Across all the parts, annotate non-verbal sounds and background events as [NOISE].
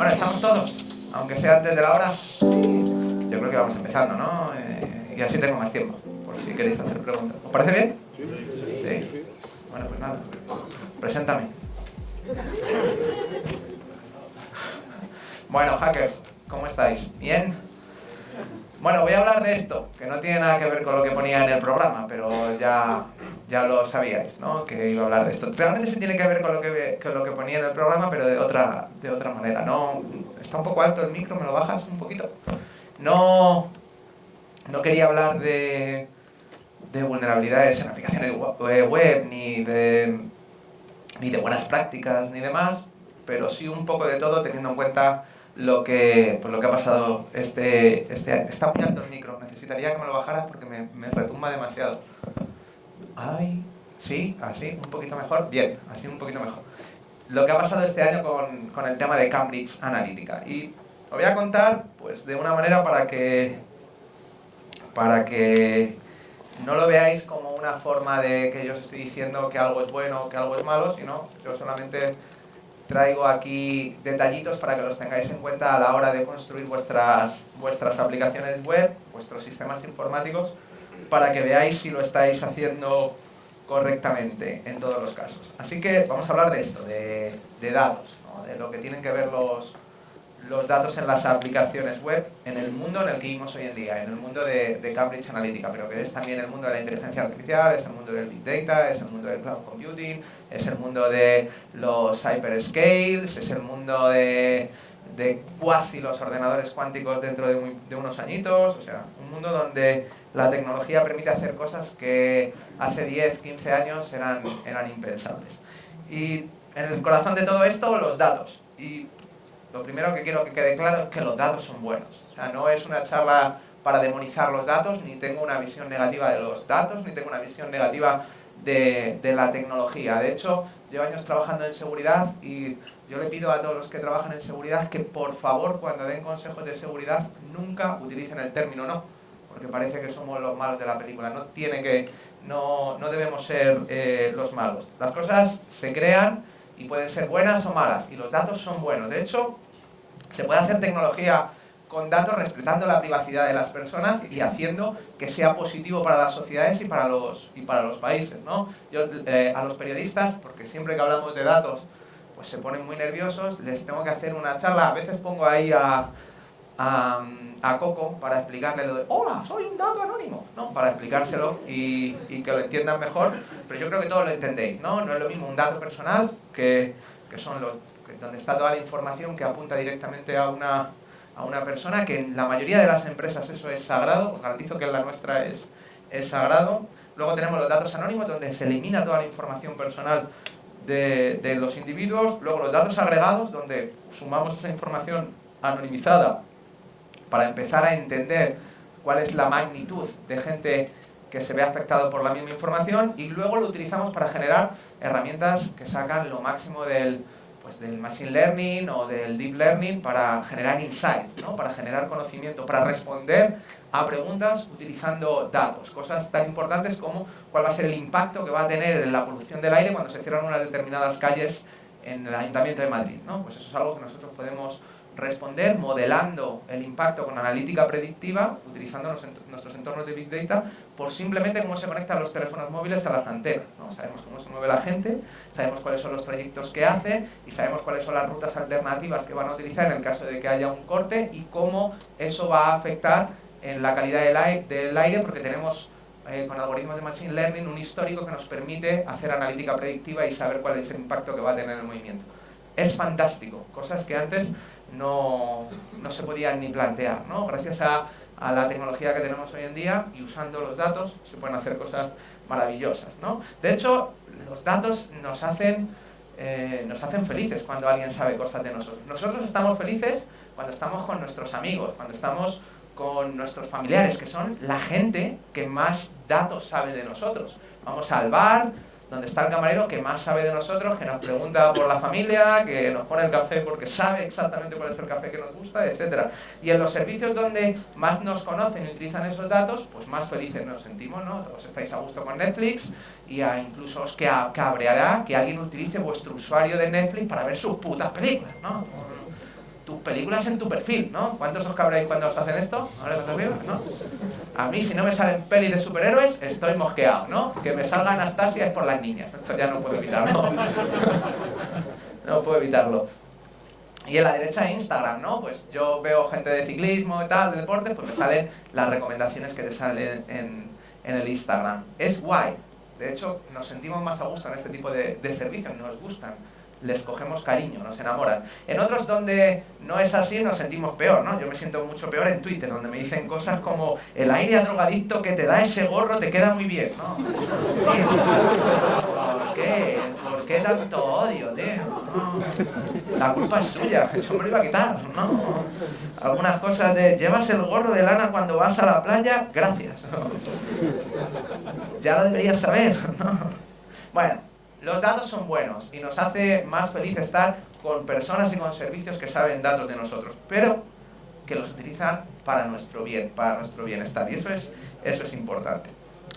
Bueno, estamos todos, aunque sea antes de la hora. Yo creo que vamos empezando, ¿no? Eh, y así tengo más tiempo, por si queréis hacer preguntas. ¿Os parece bien? Sí. Bueno, pues nada. Preséntame. Bueno, hackers, ¿cómo estáis? ¿Bien? Bueno, voy a hablar de esto, que no tiene nada que ver con lo que ponía en el programa, pero ya, ya lo sabíais, ¿no? Que iba a hablar de esto. Realmente sí tiene que ver con lo que, con lo que ponía en el programa, pero de otra, de otra manera. No, está un poco alto el micro, ¿me lo bajas un poquito? No, no quería hablar de, de vulnerabilidades en aplicaciones web, ni de, ni de buenas prácticas, ni demás, pero sí un poco de todo teniendo en cuenta lo que, pues lo que ha pasado. Este, este, está muy alto el micro, necesitaría que me lo bajaras porque me, me retumba demasiado. Ay, sí, así, un poquito mejor. Bien, así un poquito mejor. Lo que ha pasado este año con, con el tema de Cambridge Analytica. Y lo voy a contar pues de una manera para que, para que no lo veáis como una forma de que yo os estoy diciendo que algo es bueno o que algo es malo, sino yo solamente traigo aquí detallitos para que los tengáis en cuenta a la hora de construir vuestras, vuestras aplicaciones web, vuestros sistemas informáticos, para que veáis si lo estáis haciendo correctamente en todos los casos. Así que vamos a hablar de esto, de, datos, de lo que tienen que ver los, los datos en las aplicaciones web en el mundo en el que vivimos hoy en día, en el mundo de, Cambridge Analytica, pero que es también el mundo de la inteligencia artificial, es el mundo del Big Data, es el mundo del Cloud Computing, es el mundo de los hyperscales, es el mundo de, de cuasi los ordenadores cuánticos dentro de, de unos añitos, o sea, un mundo donde la tecnología permite hacer cosas que hace 10, 15 años eran, eran impensables. Y en el corazón de todo esto, los datos. Y lo primero que quiero que quede claro es que los datos son buenos. O sea, no es una charla para demonizar los datos, ni tengo una visión negativa de los datos, ni tengo una visión negativa de, de la tecnología. De hecho, llevo años trabajando en seguridad y yo le pido a todos los que trabajan en seguridad que por favor cuando den consejos de seguridad nunca utilicen el término no, porque parece que somos los malos de la película. No tiene que, no, no debemos ser eh, los malos. Las cosas se crean y pueden ser buenas o malas, y los datos son buenos. De hecho, se puede hacer tecnología con datos respetando la privacidad de las personas y haciendo que sea positivo para las sociedades y para los, y para los países. ¿no? Yo eh, a los periodistas, porque siempre que hablamos de datos, pues se ponen muy nerviosos, les tengo que hacer una charla, a veces pongo ahí a, a, Coco para explicarle lo hola, soy un dato anónimo, ¿no? Para explicárselo y, y, que lo entiendan mejor, pero yo creo que todos lo entendéis, ¿no? No es lo mismo un dato personal que, que son los donde está toda la información que apunta directamente a una, a una persona, que en la mayoría de las empresas eso es sagrado, os garantizo que en la nuestra es, es sagrado. Luego tenemos los datos anónimos, donde se elimina toda la información personal de, de los individuos. Luego los datos agregados, donde sumamos esa información anonimizada para empezar a entender cuál es la magnitud de gente que se ve afectado por la misma información y luego lo utilizamos para generar herramientas que sacan lo máximo del, pues del Machine Learning o del Deep Learning para generar insights, ¿no? para generar conocimiento, para responder a preguntas utilizando datos, cosas tan importantes como cuál va a ser el impacto que va a tener en la polución del aire cuando se cierran unas determinadas calles en el Ayuntamiento de Madrid. ¿no? Pues eso es algo que nosotros podemos responder modelando el impacto con analítica predictiva, utilizando nuestros entornos de Big Data, por simplemente cómo se conectan los teléfonos móviles a las antenas. ¿no? Sabemos cómo se mueve la gente, sabemos cuáles son los trayectos que hace y sabemos cuáles son las rutas alternativas que van a utilizar en el caso de que haya un corte y cómo eso va a afectar en la calidad del aire, del aire porque tenemos eh, con algoritmos de Machine Learning un histórico que nos permite hacer analítica predictiva y saber cuál es el impacto que va a tener el movimiento. Es fantástico, cosas que antes no, no se podían ni plantear. ¿no? Gracias a, a, la tecnología que tenemos hoy en día y usando los datos se pueden hacer cosas maravillosas. ¿no? De hecho, los datos nos hacen, eh, nos hacen felices cuando alguien sabe cosas de nosotros. Nosotros estamos felices cuando estamos con nuestros amigos, cuando estamos con nuestros familiares, que son la gente que más datos sabe de nosotros. Vamos al bar, donde está el camarero que más sabe de nosotros, que nos pregunta por la familia, que nos pone el café porque sabe exactamente cuál es el café que nos gusta, etc. Y en los servicios donde más nos conocen y utilizan esos datos, pues más felices nos sentimos, ¿no? Todos estáis a gusto con Netflix y a incluso os cabreará que alguien utilice vuestro usuario de Netflix para ver sus putas películas, ¿no? Tus películas en tu perfil, ¿no? ¿Cuántos os cabréis cuando os hacen esto? ¿No? A mí, si no me salen pelis de superhéroes, estoy mosqueado, ¿no? Que me salga Anastasia es por las niñas. Esto ya no puedo evitarlo. [LAUGHS] no puedo evitarlo. Y en la derecha de Instagram, ¿no? Pues yo veo gente de ciclismo y tal, de deporte, pues me salen las recomendaciones que te salen en, en el Instagram. Es guay. De hecho, nos sentimos más a gusto en este tipo de, de servicios, nos gustan les cogemos cariño, nos enamoran. En otros donde no es así nos sentimos peor, ¿no? Yo me siento mucho peor en Twitter, donde me dicen cosas como el aire drogadicto que te da ese gorro te queda muy bien, ¿no? ¿Por qué? ¿Por qué tanto odio, tío? La culpa es suya, yo me lo iba a quitar, ¿no? Algunas cosas de, llevas el gorro de lana cuando vas a la playa, gracias. Ya lo deberías saber, ¿no? Bueno, los datos son buenos y nos hace más feliz estar con personas y con servicios que saben datos de nosotros, pero que los utilizan para nuestro bien, para nuestro bienestar. Y eso es, eso es importante.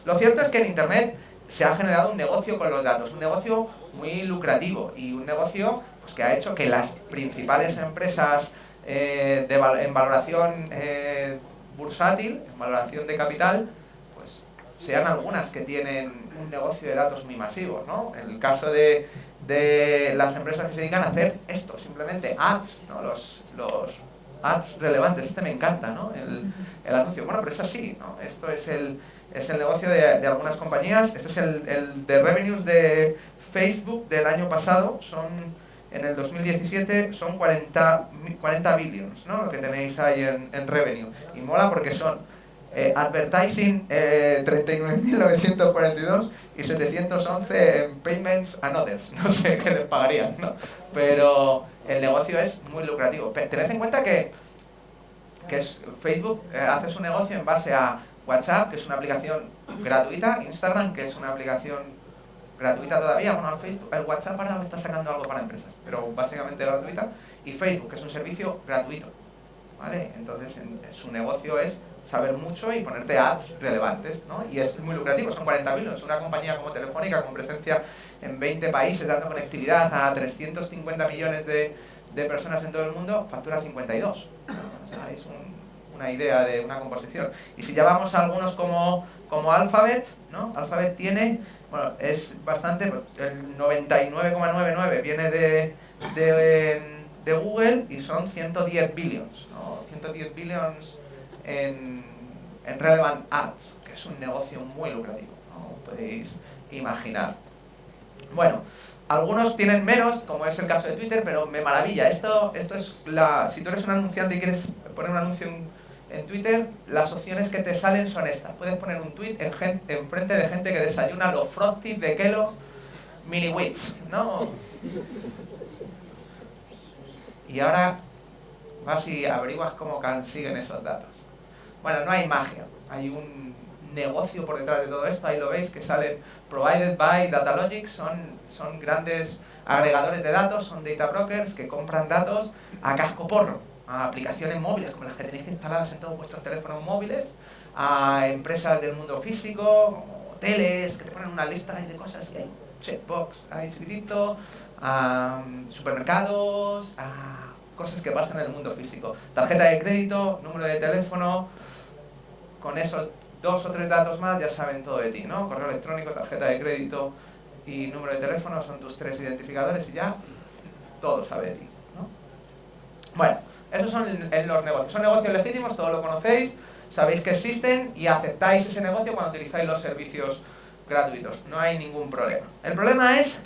Lo cierto es que en Internet se ha generado un negocio con los datos, un negocio muy lucrativo y un negocio pues, que ha hecho que las principales empresas eh, en valoración eh, bursátil, en valoración de capital, sean algunas que tienen un negocio de datos muy masivo, ¿no? En el caso de, de las empresas que se dedican a hacer esto, simplemente ads, ¿no? Los, los ads relevantes, este me encanta, ¿no? El, el, anuncio. Bueno, pero es así, ¿no? Esto es el, es el negocio de, de algunas compañías, este es el, el de revenues de Facebook del año pasado, son en el 2017 son 40, 40 billions, ¿no? Lo que tenéis ahí en, en revenue. Y mola porque son eh, advertising eh, 39.942 y 711 en Payments and Others. [LAUGHS] No sé qué les pagarían, ¿no? Pero el negocio es muy lucrativo. Tened en cuenta que, que es, Facebook eh, hace su negocio en base a WhatsApp, que es una aplicación gratuita, Instagram, que es una aplicación gratuita todavía, bueno, Facebook, el WhatsApp ahora está sacando algo para empresas, pero básicamente gratuita, y Facebook, que es un servicio gratuito, ¿vale? Entonces, su negocio es saber mucho y ponerte ads relevantes, ¿no? Y es muy lucrativo, son 40 mil, es una compañía como Telefónica con presencia en 20 países, dando conectividad a 350 millones de, de personas en todo el mundo, factura 52. O sea, es una idea de una composición. Y si llevamos a algunos como, como Alphabet, ¿no? Alphabet tiene, bueno, es bastante, pues, el 99,99 viene de, de, de, Google y son 110 billions, ¿no? 110 billions en, en Relevant Ads, que es un negocio muy lucrativo, como podéis imaginar. Bueno, algunos tienen menos, como es el caso de Twitter, pero me maravilla. Esto, esto es la, si tú eres un anunciante y quieres poner un anuncio en, Twitter, las opciones que te salen son estas. Puedes poner un tweet en, en frente de gente que desayuna los Frosties de Kellogg Mini Wits, ¿no? Y ahora vas y averiguas cómo consiguen esos datos. Bueno, no hay magia, hay un negocio por detrás de todo esto, ahí lo veis, que salen provided by Datalogic, son, son grandes agregadores de datos, son data brokers que compran datos a casco porro, a aplicaciones móviles como las que tenéis instaladas en todos vuestros teléfonos móviles, a empresas del mundo físico, hoteles, que te ponen una lista de cosas y hay checkbox ahí escrito, a supermercados, a cosas que pasan en el mundo físico. Tarjeta de crédito, número de teléfono, con esos dos o tres datos más ya saben todo de ti, ¿no? Correo electrónico, tarjeta de crédito y número de teléfono son tus tres identificadores y ya todo sabe de ti, ¿no? Bueno, esos son los negocios. Son negocios legítimos, todos lo conocéis, sabéis que existen y aceptáis ese negocio cuando utilizáis los servicios gratuitos. No hay ningún problema. El problema es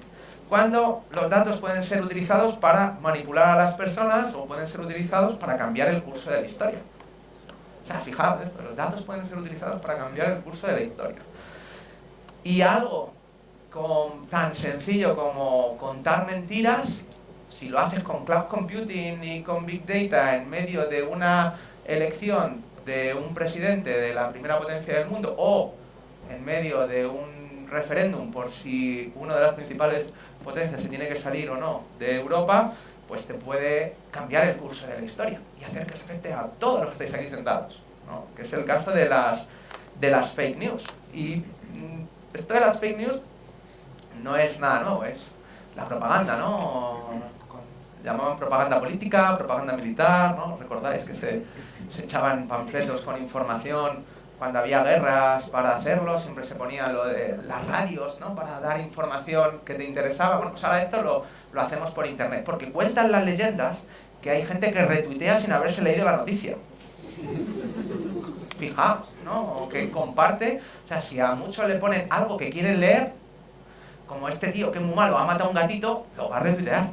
cuando los datos pueden ser utilizados para manipular a las personas o pueden ser utilizados para cambiar el curso de la historia. O sea, fijaos, los datos pueden ser utilizados para cambiar el curso de la historia. Y algo tan sencillo como contar mentiras, si lo haces con cloud computing y con big data en medio de una elección de un presidente de la primera potencia del mundo o en medio de un referéndum por si una de las principales potencias se tiene que salir o no de Europa, pues te puede cambiar el curso de la historia y hacer que se afecte a todos los que estáis aquí sentados, ¿no? que es el caso de las, de las fake news. Y mm, esto de las fake news no es nada nuevo, es la propaganda, ¿no? llamaban propaganda política, propaganda militar, ¿no? ¿Recordáis que se, se echaban panfletos con información cuando había guerras para hacerlo? Siempre se ponía lo de las radios, ¿no? Para dar información que te interesaba. Bueno, pues ahora esto lo, lo hacemos por internet, porque cuentan las leyendas que hay gente que retuitea sin haberse leído la noticia. Fijaos, ¿no? O que comparte, o sea, si a muchos le ponen algo que quieren leer, como este tío que es muy malo, ha matado a un gatito, lo va a retuitear.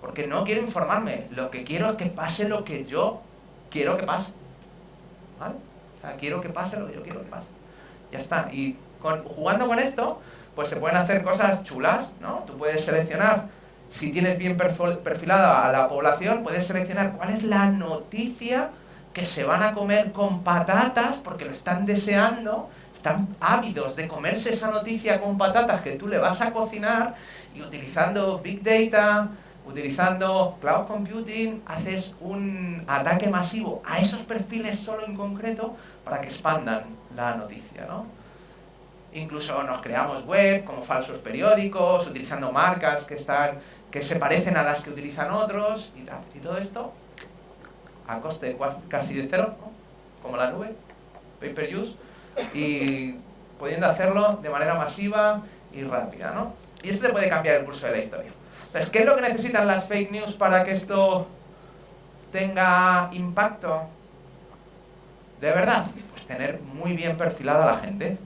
Porque no quiero informarme, lo que quiero es que pase lo que yo quiero que pase. ¿Vale? O sea, quiero que pase lo que yo quiero que pase. Ya está. Y jugando con esto, pues se pueden hacer cosas chulas, ¿no? Tú puedes seleccionar, si tienes bien perfilada a la población, puedes seleccionar cuál es la noticia que se van a comer con patatas porque lo están deseando, están ávidos de comerse esa noticia con patatas que tú le vas a cocinar y utilizando Big Data, utilizando Cloud Computing, haces un ataque masivo a esos perfiles solo en concreto para que expandan la noticia, ¿no? Incluso nos creamos web como falsos periódicos, utilizando marcas que, están, que se parecen a las que utilizan otros y tal. Y todo esto a coste casi de cero, como la nube, pay per use, y pudiendo hacerlo de manera masiva y rápida. ¿no? Y esto le puede cambiar el curso de la historia. Entonces, ¿qué es lo que necesitan las fake news para que esto tenga impacto de verdad? Pues tener muy bien perfilada a la gente,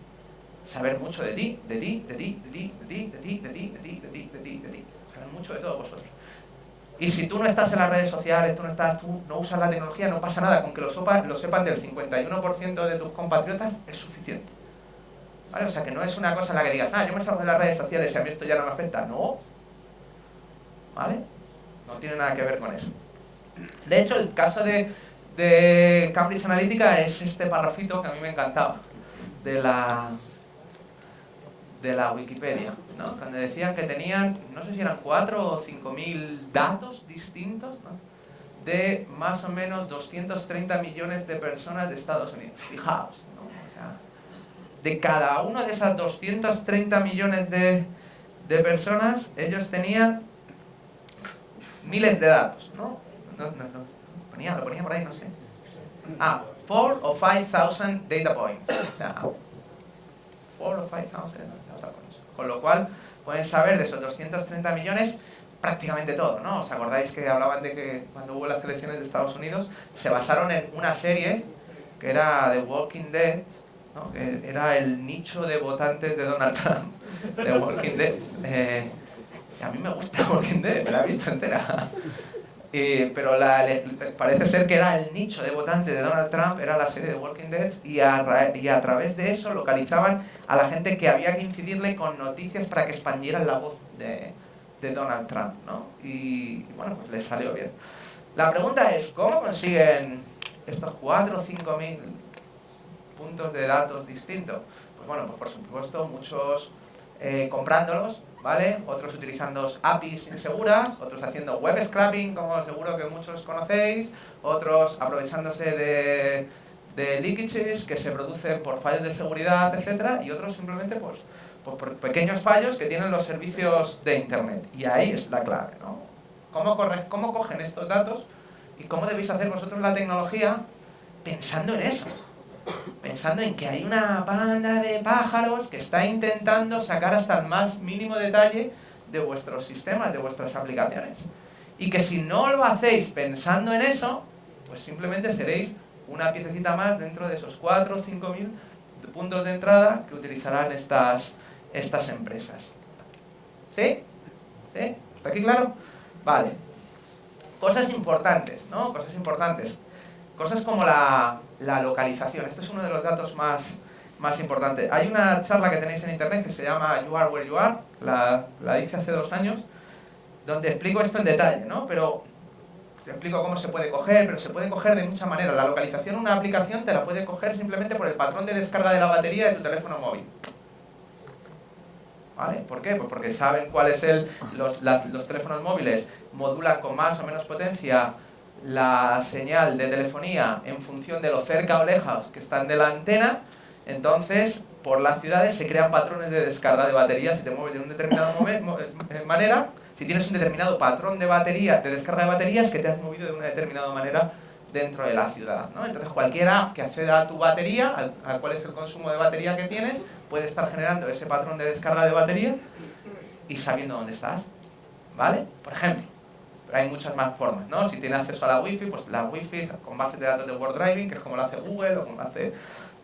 saber mucho de ti, de ti, de ti, de ti, de ti, de ti, de ti, de ti, de ti, de ti, de ti, saber mucho de todos vosotros. Y si tú no estás en las redes sociales, tú no, estás, tú no usas la tecnología, no pasa nada. Con que lo, lo sepan del 51% de tus compatriotas es suficiente. ¿Vale? O sea, que no es una cosa en la que digas, ah, yo me salgo de las redes sociales y a mí esto ya no me afecta. No. ¿Vale? No tiene nada que ver con eso. De hecho, el caso de, Cambridge Analytica es este parrafito que a mí me encantaba. De la, de la Wikipedia, ¿no? Cuando decían que tenían, no sé si eran 4 o 5 mil datos distintos, de más o menos 230 millones de personas de Estados Unidos. Fijaos, ¿no? o sea, de cada una de esas 230 millones de, de, personas, ellos tenían miles de datos, ¿no? No, no, no. Ponía, lo ponía por ahí, no sé. Ah, 4 o 5,000 data points. O sea, 4 o 5,000 con lo cual, pueden saber de esos 230 millones prácticamente todo, ¿no? ¿Os acordáis que hablaban de que cuando hubo las elecciones de Estados Unidos se basaron en una serie que era The Walking Dead, ¿no? que era el nicho de votantes de Donald Trump, The Walking Dead. Eh, a mí me gusta [LAUGHS] Walking Dead, me la he visto entera pero parece ser que era el nicho de votantes de Donald Trump, era la serie de Walking Dead, y a, y a través de eso localizaban a la gente que había que incidirle con noticias para que expandieran la voz de, de Donald Trump, ¿no? Y, bueno, pues les salió bien. La pregunta es, ¿cómo consiguen estos 4 o 5 mil puntos de datos distintos? Pues bueno, pues por supuesto muchos eh, comprándolos, ¿vale? Otros utilizando APIs inseguras, otros haciendo web scrapping, como seguro que muchos conocéis, otros aprovechándose de, de leakages que se producen por fallos de seguridad, etcétera, y otros simplemente pues, pues, por pequeños fallos que tienen los servicios de Internet. Y ahí es la clave, ¿no? ¿Cómo, ¿Cómo cogen estos datos y cómo debéis hacer vosotros la tecnología pensando en eso? Pensando en que hay una banda de pájaros que está intentando sacar hasta el más mínimo detalle de vuestros sistemas, de vuestras aplicaciones. Y que si no lo hacéis pensando en eso, pues simplemente seréis una piececita más dentro de esos 4 o 5 mil puntos de entrada que utilizarán estas, estas empresas. ¿Sí? ¿Sí? ¿Está aquí claro? Vale. Cosas importantes, ¿no? Cosas importantes. Cosas como la, la localización. Este es uno de los datos más, más importantes. Hay una charla que tenéis en internet que se llama You Are Where You Are, la, la hice hace dos años, donde explico esto en detalle, ¿no? Pero te explico cómo se puede coger, pero se puede coger de muchas maneras. La localización, una aplicación te la puede coger simplemente por el patrón de descarga de la batería de tu teléfono móvil. ¿Vale? ¿Por qué? Pues porque saben cuál es el... Los, los teléfonos móviles modulan con más o menos potencia la señal de telefonía en función de lo cerca o lejos que están de la antena, entonces por las ciudades se crean patrones de descarga de baterías, si te mueves de una determinada eh, manera, si tienes un determinado patrón de batería, de descarga de baterías que te has movido de una determinada manera dentro de la ciudad. ¿no? Entonces cualquier app que acceda a tu batería, al, al, cuál es el consumo de batería que tienes, puede estar generando ese patrón de descarga de batería y sabiendo dónde estás. ¿Vale? Por ejemplo, pero hay muchas más formas, ¿no? Si tiene acceso a la Wi-Fi, pues la Wi-Fi con base de datos de Word Driving, que es como lo hace Google o como lo hace,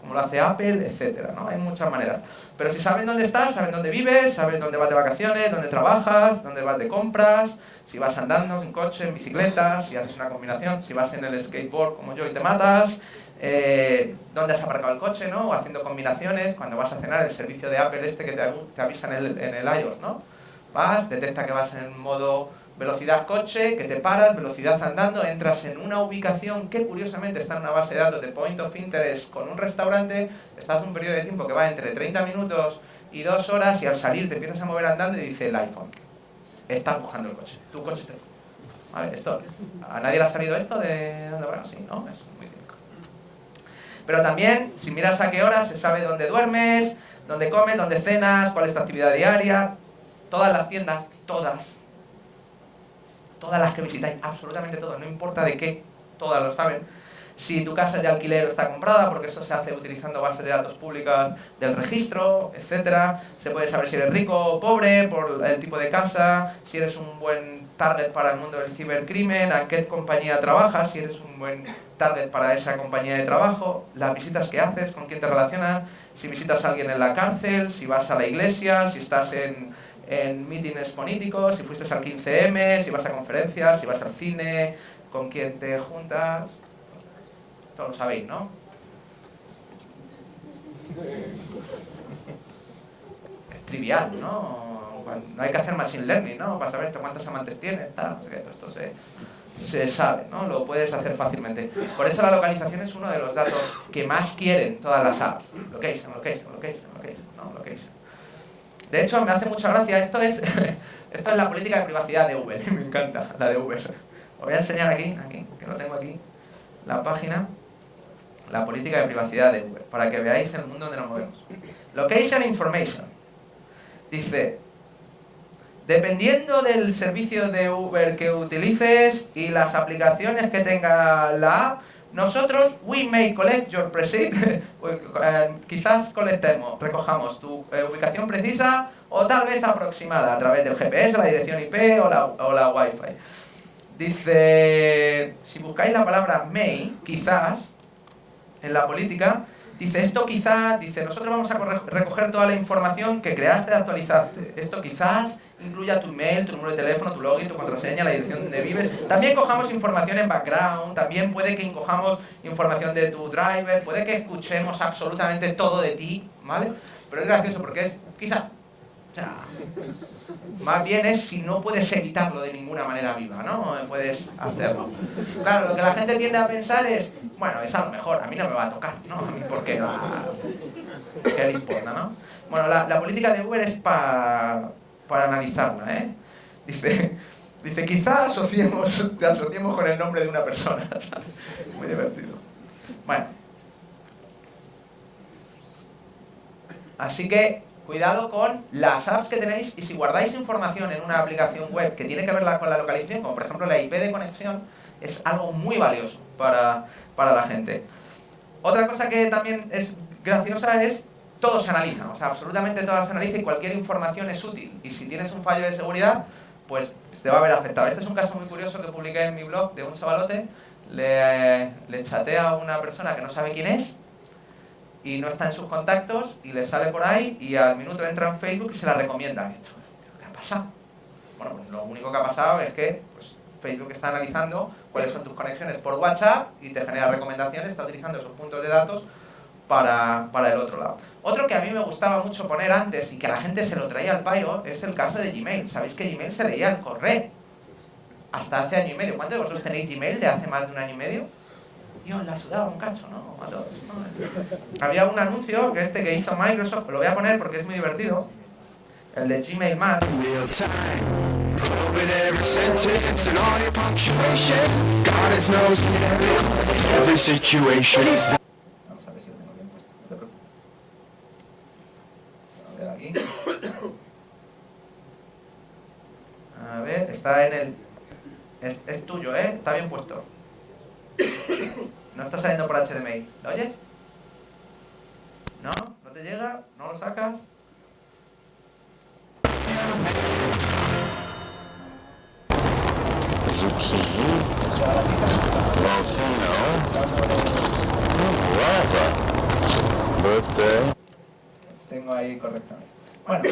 como lo hace Apple, etcétera, ¿no? Hay muchas maneras. Pero si saben dónde estás, saben dónde vives, saben dónde vas de vacaciones, dónde trabajas, dónde vas de compras, si vas andando en coche, en bicicleta, si haces una combinación, si vas en el skateboard como yo y te matas, eh, dónde has aparcado el coche, ¿no? O haciendo combinaciones, cuando vas a cenar, el servicio de Apple este que te, te avisa en el, en el iOS, ¿no? Vas, detecta que vas en modo velocidad coche, que te paras, velocidad andando, entras en una ubicación que curiosamente está en una base de datos de Point of Interest con un restaurante, estás un periodo de tiempo que va entre 30 minutos y 2 horas y al salir te empiezas a mover andando y dice el iPhone, estás buscando el coche, tu coche está... ¿Vale? Esto, ¿A nadie le ha salido esto de dónde bueno, sí, ¿no? Es muy típico. Pero también, si miras a qué hora, se sabe dónde duermes, dónde comes, dónde cenas, cuál es tu actividad diaria, todas las tiendas, todas, todas las que visitáis, absolutamente todas, no importa de qué, todas lo saben. Si tu casa de alquiler está comprada, porque eso se hace utilizando bases de datos públicas del registro, etcétera. Se puede saber si eres rico o pobre por el tipo de casa, si eres un buen target para el mundo del cibercrimen, a qué compañía trabajas, si eres un buen target para esa compañía de trabajo, las visitas que haces, con quién te relacionas, si visitas a alguien en la cárcel, si vas a la iglesia, si estás en en mítines políticos, si fuiste al 15M, si vas a conferencias, si vas al cine, con quién te juntas, todo lo sabéis, ¿no? Es trivial, ¿no? No hay que hacer machine learning, ¿no? Para saber cuántos amantes tienes, tal, esto se, se sabe, ¿no? Lo puedes hacer fácilmente. Por eso la localización es uno de los datos que más quieren todas las apps. Location, location, location, location, ¿no? Location. De hecho, me hace mucha gracia, esto es, [LAUGHS] esto es la política de privacidad de Uber, [LAUGHS] me encanta la de Uber. Os voy a enseñar aquí, aquí, que lo tengo aquí, la página, la política de privacidad de Uber, para que veáis el mundo donde nos movemos. Location Information. Dice, dependiendo del servicio de Uber que utilices y las aplicaciones que tenga la app, nosotros, we may collect your precise, [LAUGHS] eh, quizás colectemos, recojamos tu eh, ubicación precisa o tal vez aproximada a través del GPS, la dirección IP o la, o la Wi-Fi. Dice, si buscáis la palabra may, quizás, en la política, dice esto quizás, dice nosotros vamos a recoger toda la información que creaste, actualizaste. Esto quizás incluya tu email, tu número de teléfono, tu login, tu contraseña, la dirección donde vives. También cojamos información en background, también puede que cojamos información de tu driver, puede que escuchemos absolutamente todo de ti, ¿vale? Pero es gracioso porque es, quizá, o sea, más bien es si no puedes evitarlo de ninguna manera viva, ¿no? Puedes hacerlo. Claro, lo que la gente tiende a pensar es, bueno, es a lo mejor, a mí no me va a tocar, ¿no? A mí, ¿por qué no? ¿Qué le importa, no? Bueno, la, la política de Uber es para para analizarla, ¿eh? Dice, dice quizá asociemos, [LAUGHS] te asociemos con el nombre de una persona, [LAUGHS] Muy divertido. Bueno. Así que, cuidado con las apps que tenéis y si guardáis información en una aplicación web que tiene que ver con la localización, como por ejemplo la IP de conexión, es algo muy valioso para, para la gente. Otra cosa que también es graciosa es todo se analiza, o sea, absolutamente todo se analiza y cualquier información es útil. Y si tienes un fallo de seguridad, pues te va a ver afectado. Este es un caso muy curioso que publiqué en mi blog de un chavalote. Le, le chatea a una persona que no sabe quién es y no está en sus contactos y le sale por ahí y al minuto entra en Facebook y se la recomienda. ¿Qué ha pasado? Bueno, pues lo único que ha pasado es que pues, Facebook está analizando cuáles son tus conexiones por WhatsApp y te genera recomendaciones, está utilizando esos puntos de datos para, para el otro lado. Otro que a mí me gustaba mucho poner antes y que a la gente se lo traía al pairo es el caso de Gmail. ¿Sabéis que Gmail se leía al correo? Hasta hace año y medio. ¿Cuántos de vosotros tenéis Gmail de hace más de un año y medio? Yo la sudaba un cacho, ¿no? Había un anuncio que este que hizo Microsoft, lo voy a poner porque es muy divertido. El de Gmail más. A ver, está en el... Es, es tuyo, ¿eh? Está bien puesto. No está saliendo por HDMI. ¿Lo oyes? ¿No? ¿No te llega? ¿No lo sacas? zucchini, volcano, lava, birthday. Tengo ahí correctamente. Bueno,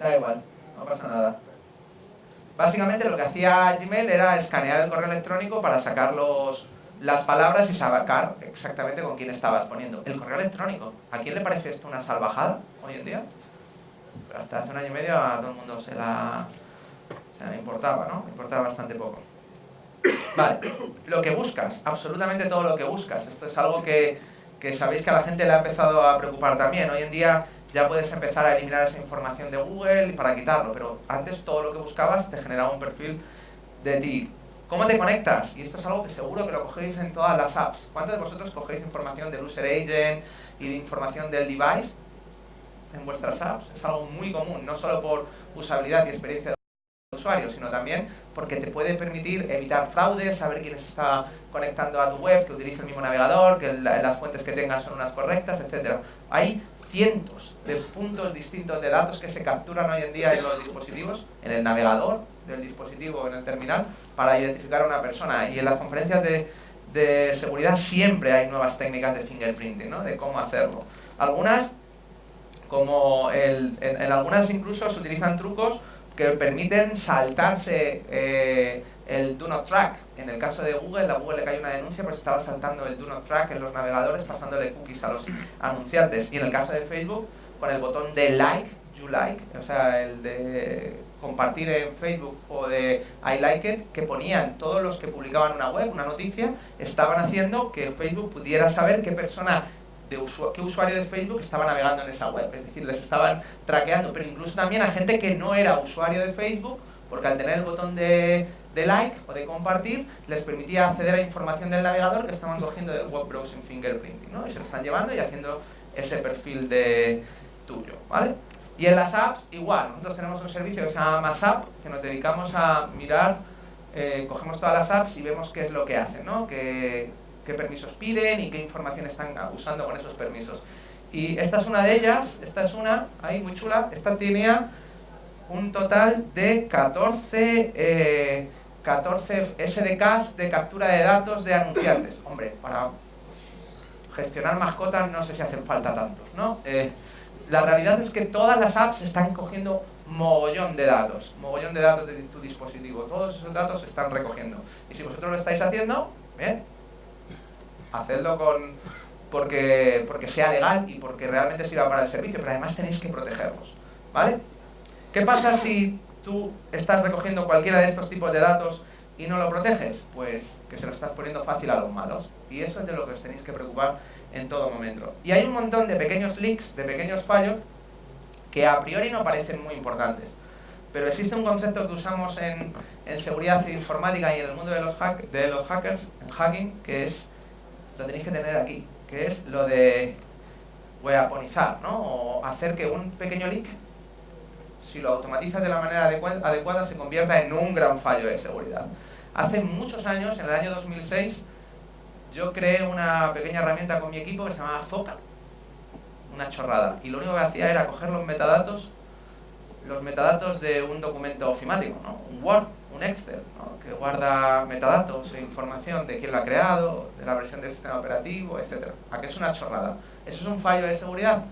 da igual, no pasa nada. Básicamente lo que hacía Gmail era escanear el correo electrónico para sacar los, las palabras y saber exactamente con quién estabas poniendo. El correo electrónico. ¿A quién le parece esto una salvajada hoy en día? Pero hasta hace un año y medio a todo el mundo se la, se la importaba, ¿no? importaba bastante poco. Vale, lo que buscas, absolutamente todo lo que buscas. Esto es algo que, que sabéis que a la gente le ha empezado a preocupar también. Hoy en día ya puedes empezar a eliminar esa información de Google para quitarlo, pero antes todo lo que buscabas te generaba un perfil de ti. ¿Cómo te conectas? Y esto es algo que seguro que lo cogéis en todas las apps. ¿Cuántos de vosotros cogéis información del user agent y de información del device en vuestras apps? Es algo muy común, no solo por usabilidad y experiencia del usuario, sino también porque te puede permitir evitar fraudes, saber quién se está conectando a tu web, que utilice el mismo navegador, que las fuentes que tengas son unas correctas, etc. Hay cientos de puntos distintos de datos que se capturan hoy en día en los dispositivos, en el navegador del dispositivo, en el terminal, para identificar a una persona. Y en las conferencias de, de seguridad siempre hay nuevas técnicas de fingerprinting, ¿no? de cómo hacerlo. Algunas, como el, en, algunas incluso se utilizan trucos que permiten saltarse eh, el Do Not Track. En el caso de Google, a Google le cayó una denuncia porque estaba saltando el Do Not Track en los navegadores, pasándole cookies a los anunciantes. Y en el caso de Facebook, con el botón de Like, You Like, o sea, el de compartir en Facebook o de I Like It, que ponían todos los que publicaban una web, una noticia, estaban haciendo que Facebook pudiera saber qué persona de qué usuario de Facebook estaba navegando en esa web, es decir, les estaban traqueando, pero incluso también a gente que no era usuario de Facebook, porque al tener el botón de de like o de compartir les permitía acceder a información del navegador que estaban cogiendo del web browsing fingerprinting, ¿no? Y se lo están llevando y haciendo ese perfil de tuyo, ¿vale? Y en las apps, igual, nosotros tenemos un servicio que se llama MassApp, que nos dedicamos a mirar, eh, cogemos todas las apps y vemos qué es lo que hacen, ¿no? Qué, qué permisos piden y qué información están usando con esos permisos. Y esta es una de ellas, esta es una, ahí muy chula, esta tenía un total de 14... Eh, 14 SDKs de captura de datos de anunciantes. Hombre, para gestionar mascotas no sé si hacen falta tantos, ¿no? Eh, la realidad es que todas las apps están cogiendo mogollón de datos, mogollón de datos de tu dispositivo. Todos esos datos se están recogiendo. Y si vosotros lo estáis haciendo, bien, hacedlo con porque, porque sea legal y porque realmente sirva para el servicio, pero además tenéis que protegerlos, ¿vale? ¿Qué pasa si tú estás recogiendo cualquiera de estos tipos de datos y no lo proteges, pues que se lo estás poniendo fácil a los malos. Y eso es de lo que os tenéis que preocupar en todo momento. Y hay un montón de pequeños leaks, de pequeños fallos, que a priori no parecen muy importantes. Pero existe un concepto que usamos en, en seguridad informática y en el mundo de los, hackers, en hacking, que es, lo tenéis que tener aquí, que es lo de weaponizar, ¿no? O hacer que un pequeño leak si lo automatizas de la manera adecuada, se convierta en un gran fallo de seguridad. Hace muchos años, en el año 2006, yo creé una pequeña herramienta con mi equipo que se llamaba Foca, una chorrada. Y lo único que hacía era coger los metadatos, los metadatos de un documento ofimático, ¿no? un Word, un Excel, que guarda metadatos e información de quién lo ha creado, de la versión del sistema operativo, etc. ¿A qué es una chorrada? ¿Eso es un fallo de seguridad?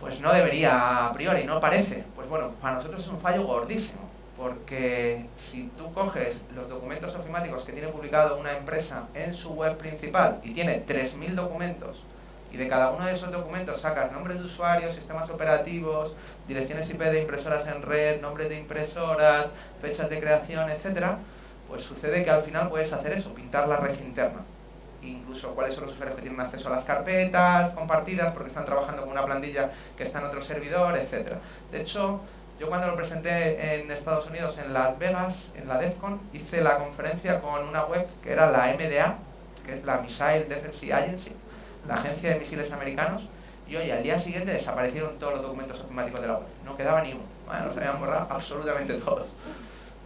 Pues no debería a priori, no parece. Pues bueno, para nosotros es un fallo gordísimo, porque si tú coges los documentos ofimáticos que tiene publicado una empresa en su web principal y tiene 3.000 documentos, y de cada uno de esos documentos sacas nombres de usuarios, sistemas operativos, direcciones IP de impresoras en red, nombres de impresoras, fechas de creación, etcétera, pues sucede que al final puedes hacer eso, pintar la red interna incluso cuáles son los usuarios que tienen acceso a las carpetas compartidas porque están trabajando con una plantilla que está en otro servidor, etc. De hecho, yo cuando lo presenté en Estados Unidos, en Las Vegas, en la DEFCON, hice la conferencia con una web que era la MDA, que es la Missile Defense Agency, la agencia de misiles americanos, y oye, al día siguiente desaparecieron todos los documentos ofimáticos de la web. No quedaba ni uno. Bueno, los habían borrado absolutamente todos.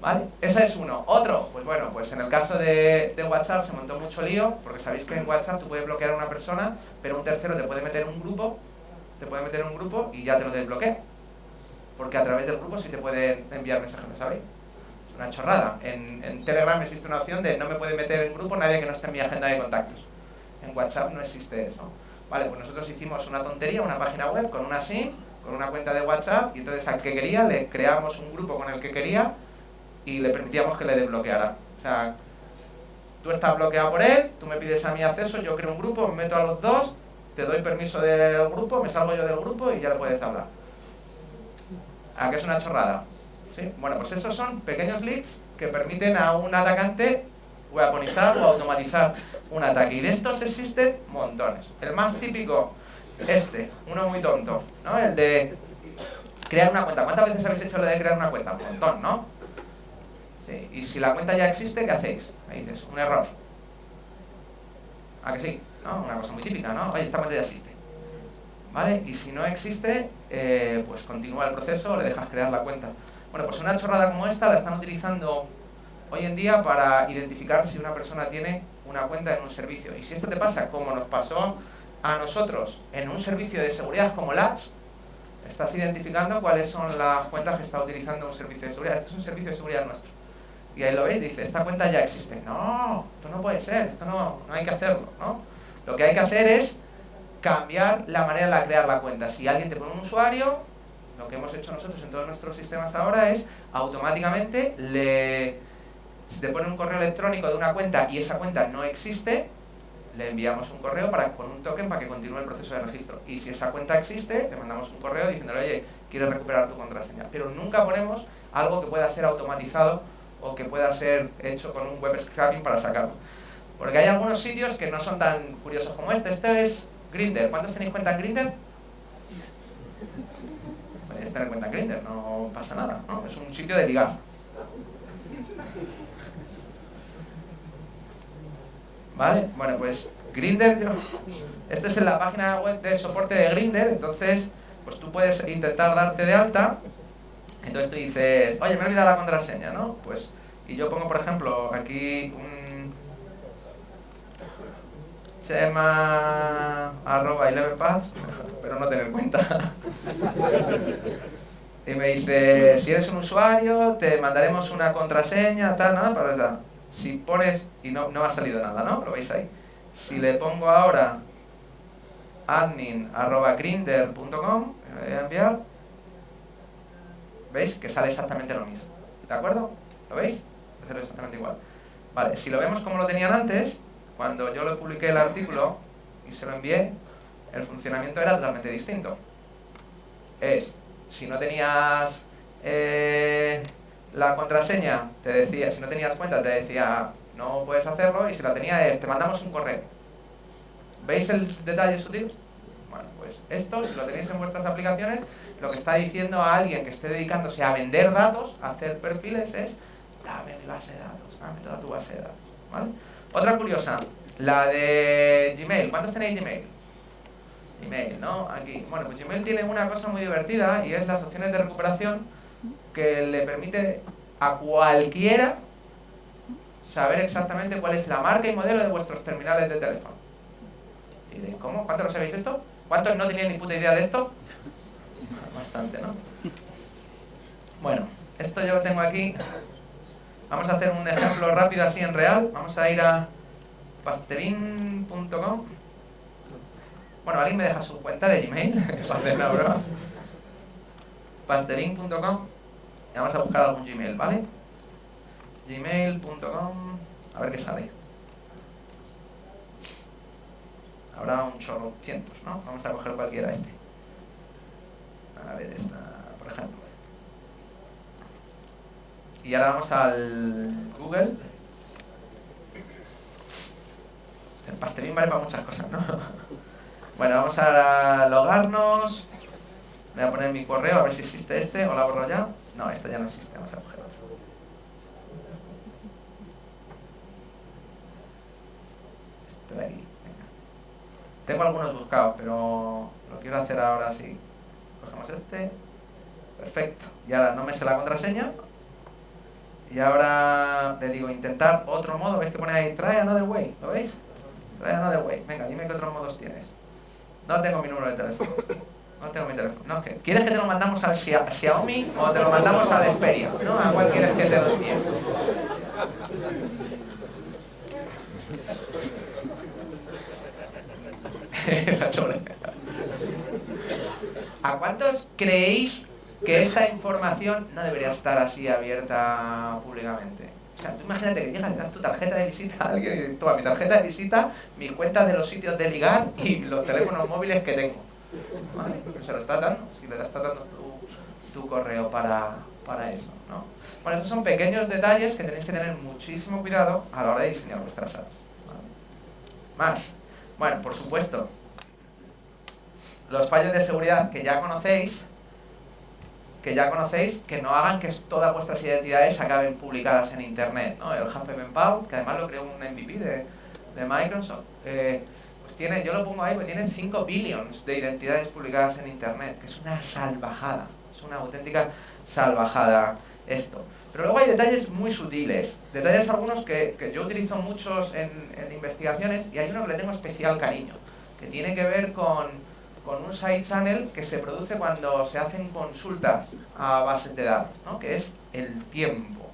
¿Vale? Ese es uno. Otro, pues bueno, pues en el caso de, WhatsApp se montó mucho lío, porque sabéis que en WhatsApp tú puedes bloquear a una persona, pero un tercero te puede meter en un grupo, te puede meter en un grupo y ya te lo desbloquea. Porque a través del grupo sí te pueden enviar mensajes, ¿sabéis? Es una chorrada. En, en Telegram existe una opción de no me puede meter en grupo nadie que no esté en mi agenda de contactos. En WhatsApp no existe eso. Vale, pues nosotros hicimos una tontería, una página web con una SIM, con una cuenta de WhatsApp, y entonces al que quería le creamos un grupo con el que quería y le permitíamos que le desbloqueara. O sea, tú estás bloqueado por él, tú me pides a mi acceso, yo creo un grupo, me meto a los dos, te doy permiso del grupo, me salgo yo del grupo y ya le puedes hablar. ¿A qué es una chorrada? ¿Sí? Bueno, pues esos son pequeños leaks que permiten a un atacante weaponizar o automatizar un ataque. Y de estos existen montones. El más típico, este, uno muy tonto, ¿no? El de crear una cuenta. ¿Cuántas veces habéis hecho lo de crear una cuenta? Un montón, ¿no? Y si la cuenta ya existe, ¿qué hacéis? Me dices, un error. ¿A que sí? ¿No? Una cosa muy típica, ¿no? Oye, esta cuenta ya existe. ¿Vale? Y si no existe, eh, pues continúa el proceso, le dejas crear la cuenta. Bueno, pues una chorrada como esta la están utilizando hoy en día para identificar si una persona tiene una cuenta en un servicio. Y si esto te pasa, como nos pasó a nosotros en un servicio de seguridad como LATS, estás identificando cuáles son las cuentas que está utilizando un servicio de seguridad. Este es un servicio de seguridad nuestro. Y ahí lo veis, dice, esta cuenta ya existe. No, esto no puede ser, esto no, no hay que hacerlo. ¿no? Lo que hay que hacer es cambiar la manera de crear la cuenta. Si alguien te pone un usuario, lo que hemos hecho nosotros en todos nuestros sistemas ahora es automáticamente le si te pone un correo electrónico de una cuenta y esa cuenta no existe, le enviamos un correo para, con un token para que continúe el proceso de registro. Y si esa cuenta existe, le mandamos un correo diciéndole, oye, quieres recuperar tu contraseña. Pero nunca ponemos algo que pueda ser automatizado o que pueda ser hecho con un web scraping para sacarlo. Porque hay algunos sitios que no son tan curiosos como este. Este es Grindr. ¿Cuántos tenéis cuenta en Grindr? Podéis tener cuenta en Grindr, no pasa nada. ¿no? Es un sitio de ligar. ¿Vale? Bueno, pues Grinder, esta es la página web de soporte de Grinder, entonces pues tú puedes intentar darte de alta, entonces tú dices, oye, me he olvidado la contraseña, ¿no? Pues, y yo pongo, por ejemplo, aquí un llama arroba paths, pero no tener cuenta. [LAUGHS] y me dice, si eres un usuario, te mandaremos una contraseña, tal, nada, para tal si pones, y no, no ha salido nada, ¿no? Lo veis ahí. Si le pongo ahora admin.grinder.com, me voy a enviar, ¿veis? Que sale exactamente lo mismo. ¿De acuerdo? ¿Lo veis? Sale exactamente igual. Vale, si lo vemos como lo tenían antes, cuando yo le publiqué el artículo y se lo envié, el funcionamiento era totalmente distinto. Es, si no tenías... Eh, la contraseña te decía, si no tenías cuenta, te decía no puedes hacerlo y si la tenías, te mandamos un correo. ¿Veis el detalle sutil? Bueno, pues esto, si lo tenéis en vuestras aplicaciones, lo que está diciendo a alguien que esté dedicándose a vender datos, a hacer perfiles, es dame mi base de datos, dame toda tu base de datos. ¿vale? Otra curiosa, la de Gmail. ¿Cuántos tenéis Gmail? Gmail, ¿no? Aquí. Bueno, pues Gmail tiene una cosa muy divertida y es las opciones de recuperación que le permite a cualquiera saber exactamente cuál es la marca y modelo de vuestros terminales de teléfono. ¿Y de cómo? ¿Cuántos lo sabéis esto? ¿Cuántos no tenían ni puta idea de esto? Bueno, esto yo lo tengo aquí. Vamos a hacer un ejemplo rápido así en real. Vamos a ir a pasterin.com. Bueno, alguien me deja su cuenta de Gmail [LAUGHS] para broma. Pasterin.com vamos a buscar algún Gmail, ¿vale? gmail.com a ver qué sale habrá un chorro cientos, ¿no? vamos a coger cualquiera este a ver esta, por ejemplo y ahora vamos al Google el pastelín vale para muchas cosas, ¿no? [LAUGHS] bueno, vamos a logarnos voy a poner mi correo a ver si existe este o la borro ya no, esta ya no existe, vamos a coger otro. Este de aquí, venga. Tengo algunos buscados, pero lo quiero hacer ahora así. Cogemos este. Perfecto. Y ahora no me sé la contraseña. Y ahora le digo intentar otro modo. ¿Veis que pone ahí try another way? ¿Lo veis? Try another way. Venga, dime qué otros modos tienes. No tengo mi número de teléfono. No tengo mi teléfono. No, ¿qué? ¿Quieres que te lo mandamos al Xia- Xiaomi o te lo mandamos al Xperia? ¿No? ¿A cuál quieres que te? [LAUGHS] La. ¿A cuántos creéis que esta información no debería estar así abierta públicamente? O sea, tú imagínate que llegas, le das tu tarjeta de visita a alguien y dices, toma mi tarjeta de visita, mis cuentas de los sitios de ligar y los teléfonos móviles que tengo. Se lo estás dando, si le estás dando tu, correo para, para eso, ¿no? Bueno, estos son pequeños detalles que tenéis que tener muchísimo cuidado a la hora de diseñar vuestras apps. Más. Bueno, por supuesto, los fallos de seguridad que ya conocéis, que ya conocéis, que no hagan que todas vuestras identidades acaben publicadas en internet, ¿no? El HFMPOW, que además lo creó un MVP de, de Microsoft, eh, pues tiene, yo lo pongo ahí, porque tiene 5 billions de identidades publicadas en internet, que es una salvajada, es una auténtica salvajada esto. Pero luego hay detalles muy sutiles, detalles algunos que, que yo utilizo muchos en, en investigaciones y hay uno que le tengo especial cariño, que tiene que ver con, con un side channel que se produce cuando se hacen consultas a bases de datos, ¿no? que es el tiempo.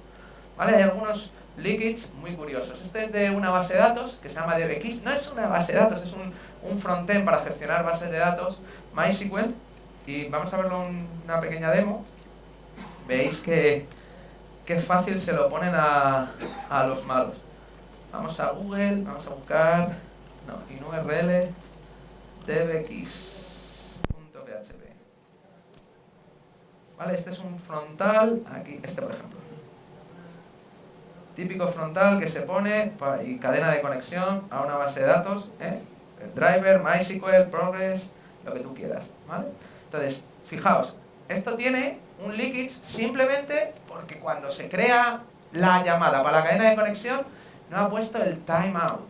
¿Vale? Hay algunos leakage muy curiosos. Este es de una base de datos que se llama DBX. No es una base de datos, es un, un frontend para gestionar bases de datos MySQL. Y vamos a verlo en una pequeña demo. Veis que, que fácil se lo ponen a, a los malos. Vamos a Google, vamos a buscar no, in URL dbx.php. Vale, este es un frontal, aquí, este por ejemplo. Típico frontal que se pone y cadena de conexión a una base de datos, ¿eh? el driver, MySQL, Progress, lo que tú quieras, ¿vale? Entonces, fijaos, esto tiene un leakage simplemente porque cuando se crea la llamada para la cadena de conexión no ha puesto el timeout.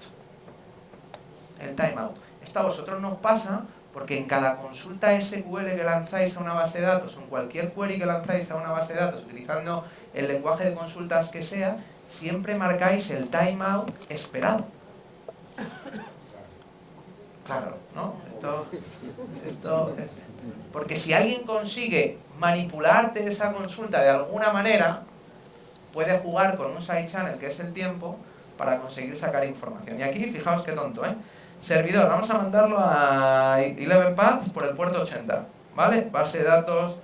El timeout. Esto a vosotros nos pasa porque en cada consulta SQL que lanzáis a una base de datos, en cualquier query que lanzáis a una base de datos, utilizando el lenguaje de consultas que sea, siempre marcáis el timeout esperado. Claro, ¿no? Esto, esto, porque si alguien consigue manipularte esa consulta de alguna manera, puede jugar con un side channel que es el tiempo para conseguir sacar información. Y aquí, fijaos qué tonto, ¿eh? Servidor, vamos a mandarlo a 11 paths por el puerto 80, ¿vale? Base de datos,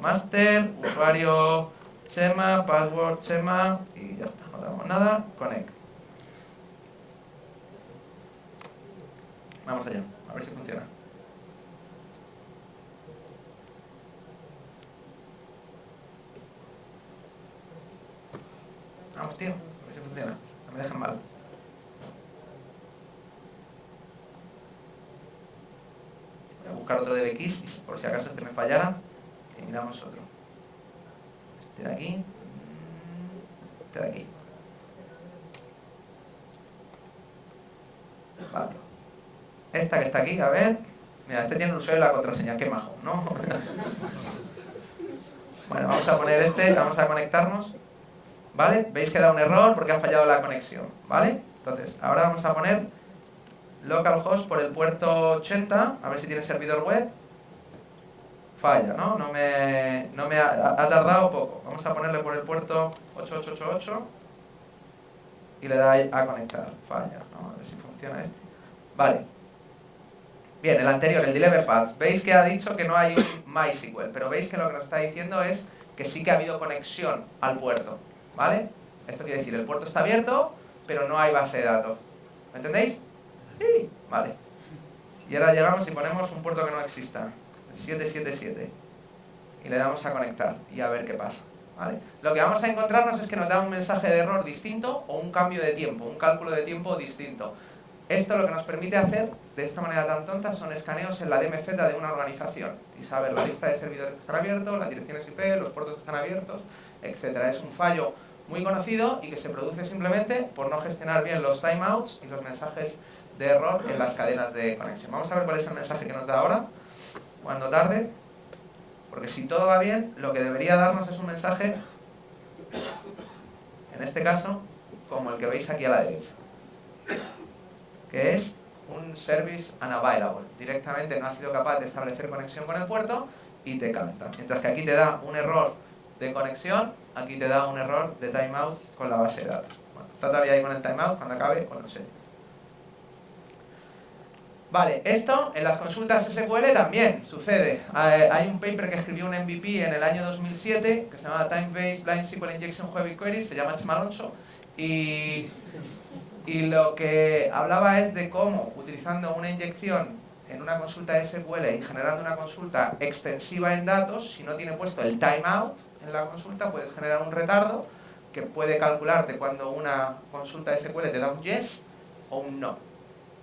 master, usuario, Chema, password, Chema, y ya está, no tenemos nada, connect. Vamos allá, a ver si funciona. Vamos, tío, a ver si funciona. No me dejan mal. A buscar otro DBX por si acaso este me fallara, y miramos otro. Este de aquí. Este de aquí. Vale. Esta que está aquí, a ver. Mira, este tiene el usuario y la contraseña, qué majo, ¿no? [LAUGHS] bueno, vamos a poner este, vamos a conectarnos. ¿Vale? Veis que da un error porque ha fallado la conexión, ¿vale? Entonces, ahora vamos a poner localhost por el puerto 80, a ver si tiene servidor web. Falla, ¿no? No me, no me ha, tardado poco. Vamos a ponerle por el puerto 8888 y le da a conectar. Falla, ¿no? A ver si funciona este. Vale. Bien, el anterior, el deliver path. Veis que ha dicho que no hay un MySQL, pero veis que lo que nos está diciendo es que sí que ha habido conexión al puerto. ¿Vale? Esto quiere decir, el puerto está abierto, pero no hay base de datos. ¿Me entendéis? Sí, vale. Y ahora llegamos y ponemos un puerto que no exista. El 777. Y le damos a conectar y a ver qué pasa. ¿Vale? Lo que vamos a encontrarnos es que nos da un mensaje de error distinto o un cambio de tiempo, un cálculo de tiempo distinto. Esto lo que nos permite hacer de esta manera tan tonta son escaneos en la DMZ de una organización y saber la lista de servidores que están abiertos, las direcciones IP, los puertos que están abiertos, etcétera. Es un fallo muy conocido y que se produce simplemente por no gestionar bien los timeouts y los mensajes de error en las cadenas de conexión. Vamos a ver cuál es el mensaje que nos da ahora. cuando tarde, porque si todo va bien, lo que debería darnos es un mensaje, en este caso, como el que veis aquí a la derecha, que es un service unavailable. Directamente no ha sido capaz de establecer conexión con el puerto y te canta. Mientras que aquí te da un error de conexión, aquí te da un error de timeout con la base de datos. Bueno, está todavía ahí con el timeout, cuando acabe os lo enseño. Vale, esto en las consultas SQL también sucede. Hay un paper que escribió un MVP en el año 2007 que se llama Time Based Blind SQL Injection Web Queries, se llama Chema y, y lo que hablaba es de cómo utilizando una inyección en una consulta SQL y generando una consulta extensiva en datos, si no tiene puesto el timeout en la consulta, puedes generar un retardo que puede calcularte cuando una consulta SQL te da un yes o un no.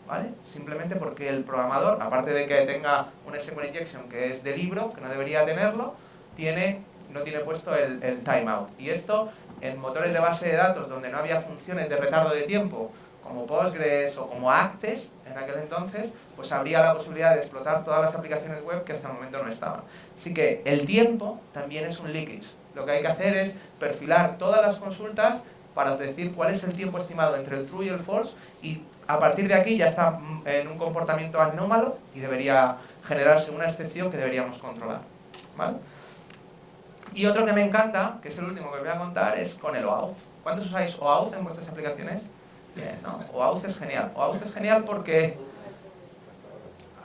¿Vale? Simplemente porque el programador, aparte de que tenga un SQL injection que es de libro, que no debería tenerlo, tiene, no tiene puesto el, el timeout. Y esto en motores de base de datos donde no había funciones de retardo de tiempo, como Postgres o como Access en aquel entonces, pues habría la posibilidad de explotar todas las aplicaciones web que hasta el momento no estaban. Así que el tiempo también es un leakage. Lo que hay que hacer es perfilar todas las consultas para decir cuál es el tiempo estimado entre el true y el false y a partir de aquí ya está mm, en un comportamiento anómalo y debería generarse una excepción que deberíamos controlar. ¿vale? Y otro que me encanta, que es el último que voy a contar, es con el OAuth. ¿Cuántos usáis OAuth en vuestras aplicaciones? ¿no? OAuth es genial. OAuth es genial porque...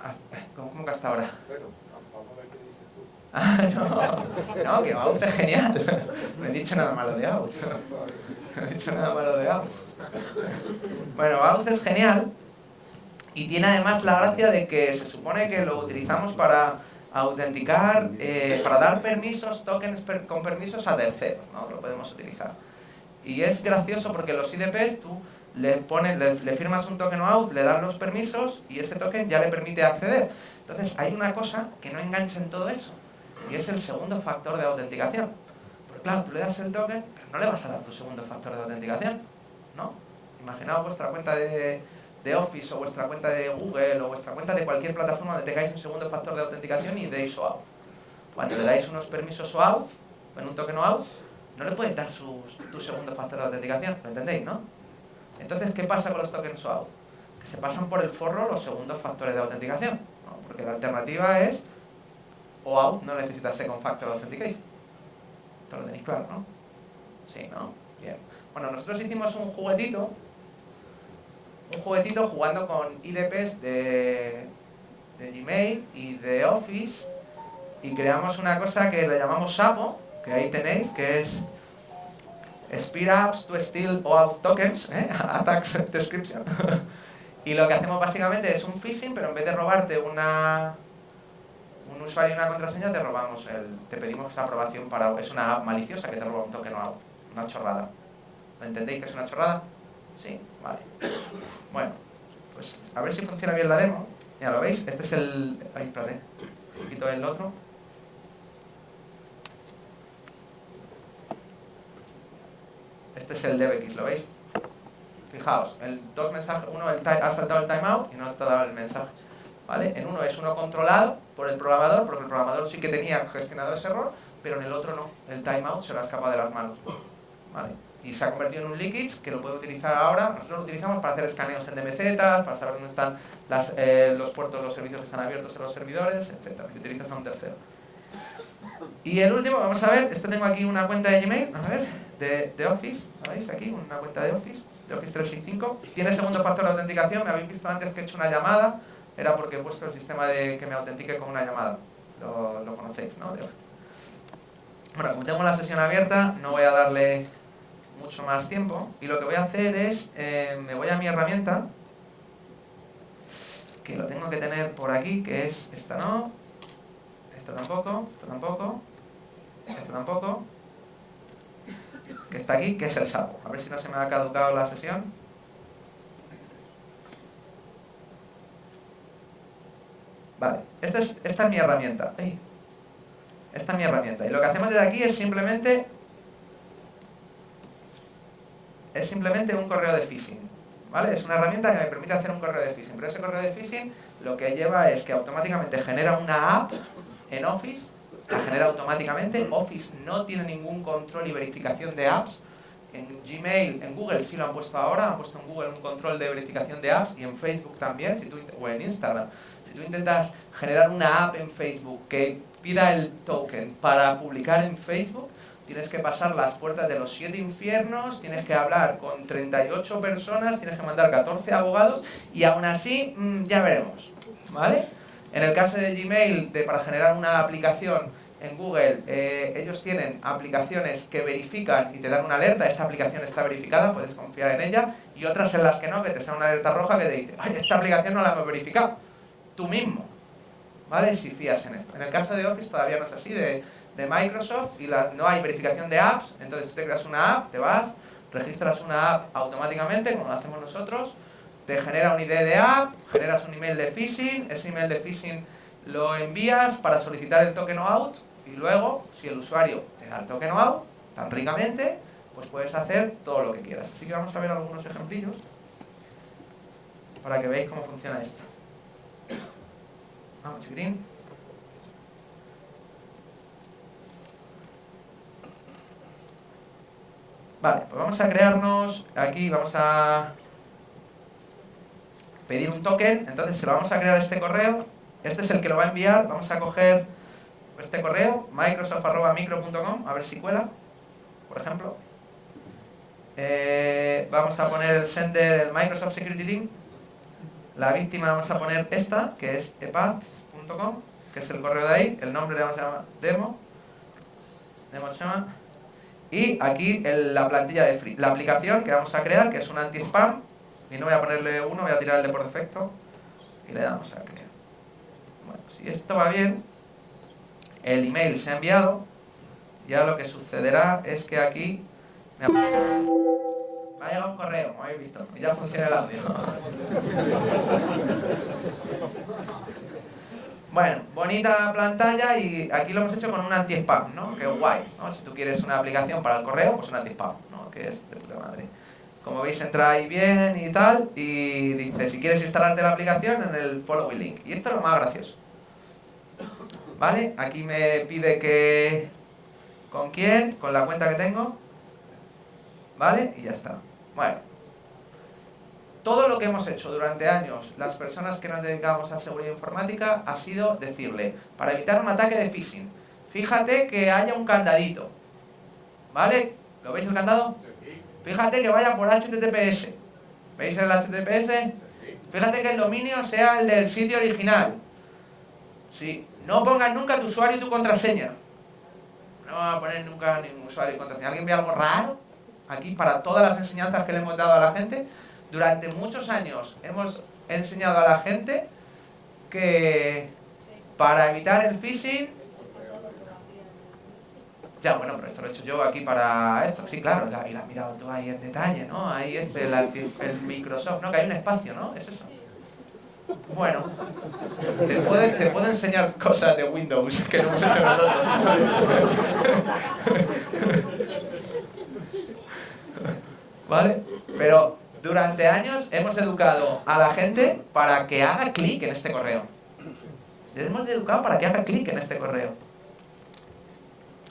Ah, ¿Cómo, que hasta ahora? Ah, no, [LAUGHS] no, que OAuth es genial. [LAUGHS] No he dicho nada malo de OAuth. [LAUGHS] No he dicho nada malo de OAuth. Bueno, OAuth es genial y tiene además la gracia de que se supone que lo utilizamos para autenticar, eh, para dar permisos, tokens con permisos a terceros, ¿no? Lo podemos utilizar. Y es gracioso porque los IDPs tú le, pones, le, firmas un token out, le das los permisos y ese token ya le permite acceder. Entonces hay una cosa que no engancha en todo eso y es el segundo factor de autenticación. Porque claro, tú le das el token, pero no le vas a dar tu segundo factor de autenticación, ¿no? Imaginaos vuestra cuenta de, de Office o vuestra cuenta de Google o vuestra cuenta de cualquier plataforma donde tengáis un segundo factor de autenticación y deis OAuth. Cuando le dais unos permisos OAuth, en un token OAuth, no le puedes dar su, tu segundo factor de autenticación, ¿lo entendéis, no? Entonces, ¿qué pasa con los tokens OAuth? Que se pasan por el forro los segundos factores de autenticación, ¿no? porque la alternativa es OAuth no necesita second factor authentication. Esto lo tenéis claro, ¿no? Sí, ¿no? Bien. Bueno, nosotros hicimos un juguetito un juguetito jugando con IDPs de, de Gmail y de Office y creamos una cosa que le llamamos Sapo, que ahí tenéis, que es Speed Apps to Steal OAuth Tokens, ¿eh? [LAUGHS] Attacks Description. [LAUGHS] y lo que hacemos básicamente es un phishing, pero en vez de robarte una un usuario y una contraseña, te robamos el, te pedimos aprobación para... Es una app maliciosa que te roba un token OAuth, una chorrada. ¿Lo entendéis que es una chorrada? Sí, vale. Bueno, pues a ver si funciona bien la demo. Ya lo veis, este es el... Ay, espérate, quito el otro. Este es el DevX, ¿lo veis? Fijaos, el dos mensajes, uno el ha saltado el timeout y no ha dado el mensaje. ¿Vale? En uno es uno controlado por el programador, porque el programador sí que tenía gestionado ese error, pero en el otro no. El timeout se lo ha escapado de las manos. ¿Vale? Y se ha convertido en un leakage que lo puedo utilizar ahora. Nosotros lo utilizamos para hacer escaneos en DMZ, para saber dónde están las, eh, los puertos, los servicios que están abiertos en los servidores, etc. Y utilizas a un tercero. Y el último, vamos a ver, este tengo aquí una cuenta de Gmail, a ver, de, de Office, ¿veis? Aquí, una cuenta de Office, de Office 365. Tiene segundo factor de autenticación, me habéis visto antes que he hecho una llamada, era porque he puesto el sistema de que me autentique con una llamada. Lo, lo conocéis, ¿no? Bueno, como tengo la sesión abierta, no voy a darle mucho más tiempo y lo que voy a hacer es, eh, me voy a mi herramienta que lo tengo que tener por aquí, que es esta no, esta tampoco, esta tampoco, esta tampoco, que está aquí, que es el sapo. A ver si no se me ha caducado la sesión. Vale, esta es, esta es mi herramienta. Esta es mi herramienta. Y lo que hacemos desde aquí es simplemente es simplemente un correo de phishing. ¿Vale? Es una herramienta que me permite hacer un correo de phishing, pero ese correo de phishing lo que lleva es que automáticamente genera una app en Office, la genera automáticamente, Office no tiene ningún control y verificación de apps, en Gmail, en Google sí lo han puesto ahora, han puesto en Google un control de verificación de apps y en Facebook también, si tú, o en Instagram. Si tú intentas generar una app en Facebook que pida el token para publicar en Facebook, tienes que pasar las puertas de los siete infiernos, tienes que hablar con 38 personas, tienes que mandar 14 abogados y aún así mm, ya veremos, ¿vale? En el caso de Gmail, de, para generar una aplicación en Google, eh, ellos tienen aplicaciones que verifican y te dan una alerta, esta aplicación está verificada, puedes confiar en ella, y otras en las que no, que te sale una alerta roja que te dice, ay, esta aplicación no la hemos verificado, tú mismo, ¿vale? Si fías en esto. En el caso de Office todavía no es así, de de Microsoft y no hay verificación de apps, entonces te creas una app, te vas, registras una app automáticamente, como lo hacemos nosotros, te genera un ID de app, generas un email de phishing, ese email de phishing lo envías para solicitar el token out y luego, si el usuario te da el token out, tan ricamente, pues puedes hacer todo lo que quieras. Así que vamos a ver algunos ejemplillos para que veáis cómo funciona esto. Vamos, chiquitín. Vale, pues vamos a crearnos, aquí vamos a pedir un token, entonces se lo vamos a crear este correo, este es el que lo va a enviar, vamos a coger este correo, microsoft.micro.com, a ver si cuela, por ejemplo. Eh, vamos a poner el sender, el Microsoft Security Team, la víctima vamos a poner esta, que es epath.com, que es el correo de ahí, el nombre le vamos a llamar demo, demo llama y aquí la plantilla de free, la aplicación que vamos a crear, que es un anti-spam. Y no voy a ponerle uno, voy a tirar el de por defecto. Y le damos a crear. Bueno, si esto va bien, el email se ha enviado. Ya lo que sucederá es que aquí me ha llegado un correo, como habéis visto. Y ya funciona el audio. Bueno, bonita pantalla y aquí lo hemos hecho con un anti-spam, ¿no? Que guay, ¿no? Si tú quieres una aplicación para el correo, pues un anti-spam, ¿no? Que es de puta madre. Como veis entra ahí bien y tal, y dice, si quieres instalarte la aplicación, en el following link. Y esto es lo más gracioso. ¿Vale? Aquí me pide que... ¿Con quién? Con la cuenta que tengo. ¿Vale? Y ya está. Bueno, todo lo que hemos hecho durante años, las personas que nos dedicamos a seguridad informática, ha sido decirle, para evitar un ataque de phishing, fíjate que haya un candadito, ¿vale? ¿Lo veis el candado? Fíjate que vaya por HTTPS, ¿veis el HTTPS? Fíjate que el dominio sea el del sitio original. Sí. No pongas nunca tu usuario y tu contraseña. No va a poner nunca ningún usuario y contraseña. ¿Alguien ve algo raro? Aquí, para todas las enseñanzas que le hemos dado a la gente, durante muchos años hemos enseñado a la gente que para evitar el phishing ya, bueno, pero esto lo he hecho yo aquí para esto. Sí, claro, y la has mirado tú ahí en detalle, ¿no? Ahí este, el, el, Microsoft, ¿no? Que hay un espacio, ¿no? Es eso. Bueno, te puedo, te puedo enseñar cosas de Windows que no hemos hecho nosotros. [LAUGHS] ¿Vale? Pero durante años hemos educado a la gente para que haga clic en este correo. Les hemos educado para que haga clic en este correo.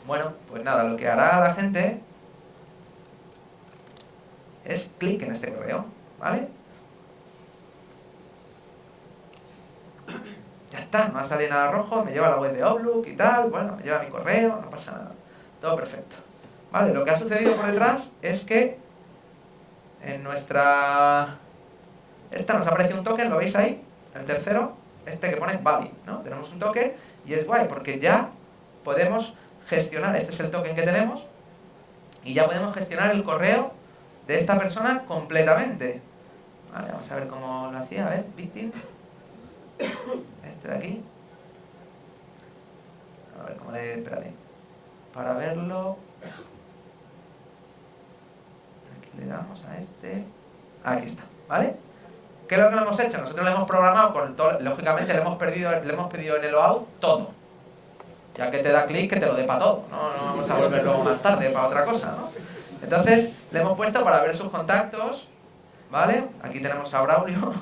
Bueno, pues nada, lo que hará la gente es clic en este correo, ¿vale? Ya está, no va a salir nada rojo, me lleva a la web de Outlook y tal, bueno, me lleva mi correo, no pasa nada. Todo perfecto. Vale, lo que ha sucedido por detrás es que en nuestra... Esta nos aparece un token, ¿lo veis ahí? El tercero, este que pone valid, ¿no? Tenemos un token y es guay porque ya podemos gestionar, este es el token que tenemos, y ya podemos gestionar el correo de esta persona completamente. Vale, vamos a ver cómo lo hacía, a ver, victim. Este de aquí. A ver cómo le... espérate. Para verlo le damos a este, aquí está, ¿vale? ¿Qué es lo que lo hemos hecho? Nosotros lo hemos programado con todo, lógicamente le hemos, perdido, le hemos pedido en el OAuth todo. Ya que te da clic, que te lo dé para todo. No, no vamos a volver luego más tarde para otra cosa, ¿no? Entonces, le hemos puesto para ver sus contactos, ¿vale? Aquí tenemos a Braulio. [LAUGHS]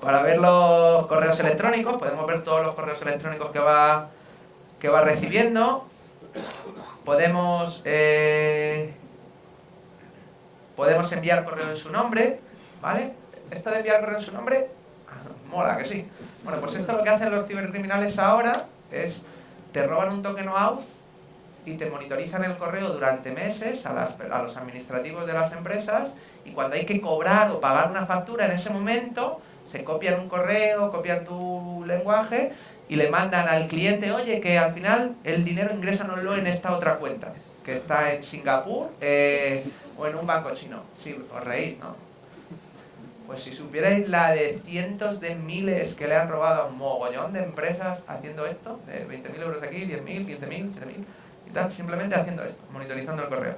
Para ver los correos electrónicos, podemos ver todos los correos electrónicos que va, que va recibiendo. Podemos, eh, podemos enviar correo en su nombre, ¿vale? Esto de enviar correo en su nombre, mola, que sí. Bueno, pues esto lo que hacen los cibercriminales ahora es, te roban un token OAuth y te monitorizan el correo durante meses a, a los administrativos de las empresas y cuando hay que cobrar o pagar una factura en ese momento, se copian un correo, copian tu lenguaje y le mandan al cliente, oye, que al final el dinero ingrésanoslo en esta otra cuenta, que está en Singapur eh, o en un banco chino. Sí, os reís, ¿no? Pues si supierais la de cientos de miles que le han robado a un mogollón de empresas haciendo esto, de 20.000 euros aquí, 10.000, 15.000, 7.000 y tal, simplemente haciendo esto, monitorizando el correo.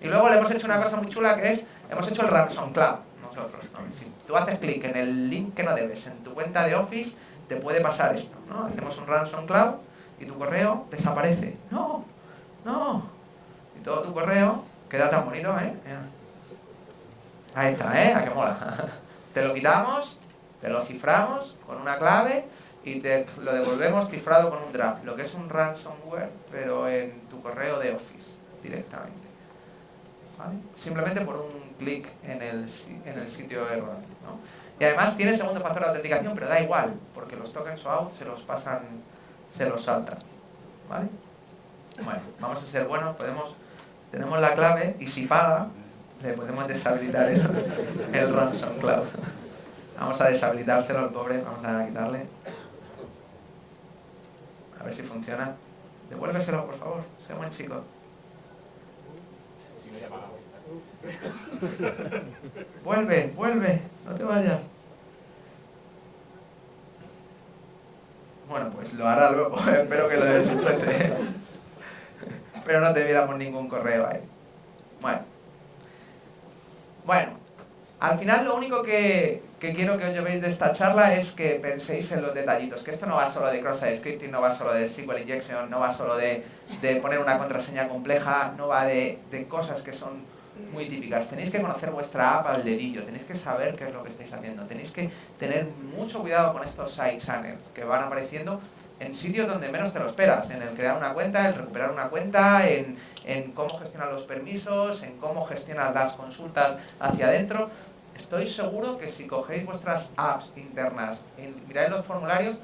Y luego le hemos hecho una cosa muy chula que es, hemos hecho el ransom cloud nosotros. Si tú haces clic en el link que no debes en tu cuenta de Office, te puede pasar esto, ¿no? Hacemos un ransom cloud y tu correo desaparece. No, no. Y todo tu correo queda tan bonito, ¿eh? Ahí está, ¿eh? A que mola. [LAUGHS] te lo quitamos, te lo ciframos con una clave y te lo devolvemos cifrado con un draft, lo que es un ransomware, pero en tu correo de Office directamente. Simplemente por un clic en el, en el sitio erróneo. ¿no? Y además tiene segundo factor de autenticación, pero da igual, porque los tokens OAuth se los pasan, se los saltan. ¿Vale? Bueno, vamos a ser buenos, podemos, tenemos la clave y si paga, le podemos deshabilitar el, el ransom cloud. Vamos a deshabilitárselo al pobre, vamos a quitarle. A ver si funciona. Devuélveselo, por favor, sé buen chico. [LAUGHS] vuelve, vuelve, no te vayas. Bueno, pues lo hará luego, [LAUGHS] espero que lo desinfecte. [LAUGHS] Pero no te viéramos ningún correo ahí. Bueno. Bueno, al final lo único que, quiero que os llevéis de esta charla es que penséis en los detallitos, que esto no va solo de cross-site scripting, no va solo de SQL injection, no va solo de, poner una contraseña compleja, no va de cosas que son muy típicas. Tenéis que conocer vuestra app al dedillo, tenéis que saber qué es lo que estáis haciendo, tenéis que tener mucho cuidado con estos side channels que van apareciendo en sitios donde menos te lo esperas, en el crear una cuenta, en recuperar una cuenta, en, en cómo gestionar los permisos, en cómo gestionar las consultas hacia adentro. Estoy seguro que si cogéis vuestras apps internas y miráis los formularios,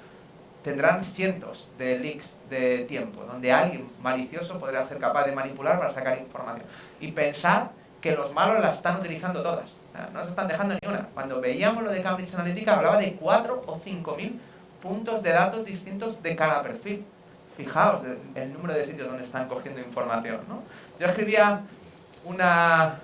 tendrán cientos de leaks de tiempo, donde alguien malicioso podrá ser capaz de manipular para sacar información. Y pensar que los malos las están utilizando todas. no se están dejando ni una. Cuando veíamos lo de Cambridge Analytica hablaba de 4 o 5 mil puntos de datos distintos de cada perfil. Fijaos el número de sitios donde están cogiendo información. ¿no? Yo escribía una,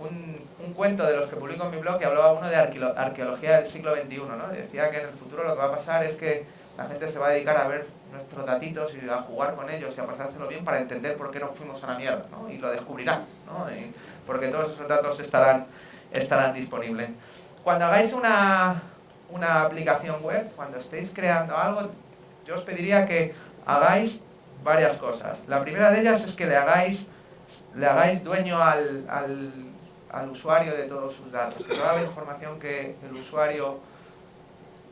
un, un, cuento de los que publico en mi blog que hablaba uno de arqueología del siglo XXI. ¿no? Decía que en el futuro lo que va a pasar es que la gente se va a dedicar a ver nuestros datitos y a jugar con ellos y a pasárselo bien para entender por qué nos fuimos a la mierda. ¿no? Y lo descubrirán. ¿no? Porque todos esos datos estarán, estarán disponibles. Cuando hagáis una, una aplicación web, cuando estéis creando algo, yo os pediría que hagáis varias cosas. La primera de ellas es que le hagáis, le hagáis dueño al, al, al usuario de todos sus datos, que toda la información que el usuario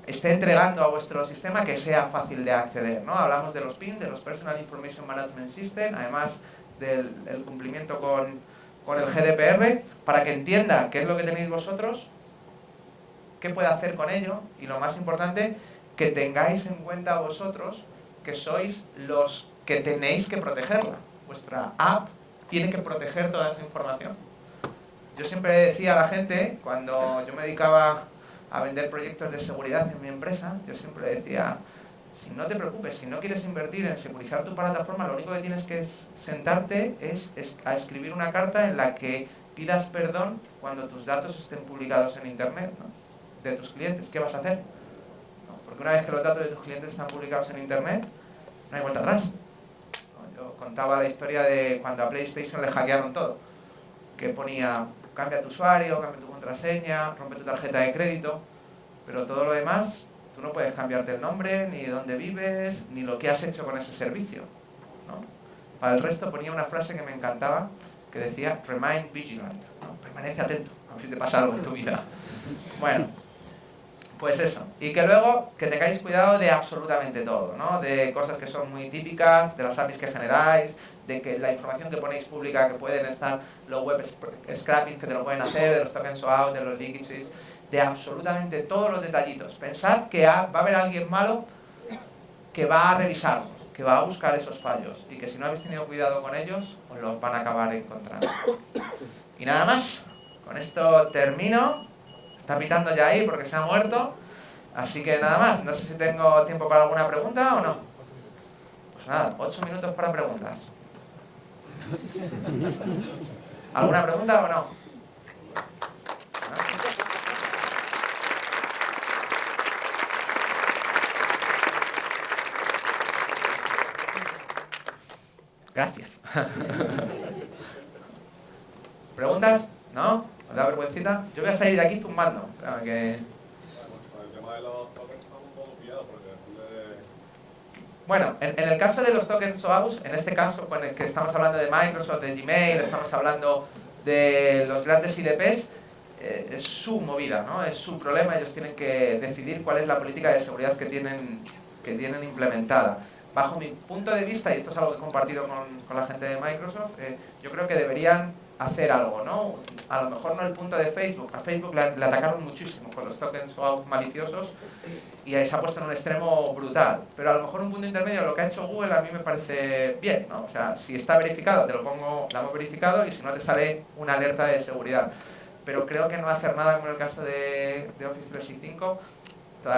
esté entregando a vuestro sistema que sea fácil de acceder. ¿no? Hablamos de los PIN, de los Personal Information Management System, además del cumplimiento con con el GDPR para que entienda qué es lo que tenéis vosotros, qué puede hacer con ello y lo más importante, que tengáis en cuenta vosotros que sois los que tenéis que protegerla. Vuestra app tiene que proteger toda esa información. Yo siempre decía a la gente, cuando yo me dedicaba a vender proyectos de seguridad en mi empresa, yo siempre decía, si no te preocupes, si no quieres invertir en securizar tu plataforma, lo único que tienes que sentarte es, a escribir una carta en la que pidas perdón cuando tus datos estén publicados en Internet de tus clientes. ¿Qué vas a hacer? Porque una vez que los datos de tus clientes están publicados en Internet, no hay vuelta atrás. Yo contaba la historia de cuando a PlayStation le hackearon todo, que ponía cambia tu usuario, cambia tu contraseña, rompe tu tarjeta de crédito, pero todo lo demás Tú no puedes cambiarte el nombre, ni dónde vives, ni lo que has hecho con ese servicio. ¿no? Para el resto ponía una frase que me encantaba, que decía, remain vigilant, permanece atento, a ver si te pasa algo en tu vida. Bueno, Pues eso, y que luego que tengáis cuidado de absolutamente todo, ¿no? De cosas que son muy típicas, de las APIs que generáis, de que la información que ponéis pública, que pueden estar los web scrappings que te lo pueden hacer, de los tokens out, de los leakages, de absolutamente todos los detallitos. Pensad que va a haber alguien malo que va a revisarlos, que va a buscar esos fallos y que si no habéis tenido cuidado con ellos, os los van a acabar encontrando. Y nada más, con esto termino. Está pitando ya ahí porque se ha muerto. Así que nada más. No sé si tengo tiempo para alguna pregunta o no. Pues nada, ocho minutos para preguntas. ¿Alguna pregunta o no? Gracias. [LAUGHS] ¿Preguntas? ¿No? ¿Os da vergüencita? Yo voy a salir de aquí zumbando. Bueno, en, el caso de los tokens SOAUS, en este caso con el que estamos hablando de Microsoft, de Gmail, estamos hablando de los grandes IDPs, eh, es su movida, ¿no? Es su problema, ellos tienen que decidir cuál es la política de seguridad que tienen, que tienen implementada. Bajo mi punto de vista, y esto es algo que he compartido con, con la gente de Microsoft, eh, yo creo que deberían hacer algo, ¿no? A lo mejor no el punto de Facebook, a Facebook le, atacaron muchísimo con los tokens maliciosos y ahí se ha puesto en un extremo brutal, pero a lo mejor un punto intermedio, lo que ha hecho Google a mí me parece bien, ¿no? O sea, si está verificado, te lo pongo, lo hemos verificado y si no te sale una alerta de seguridad. Pero creo que no hacer nada como en el caso de, de Office 365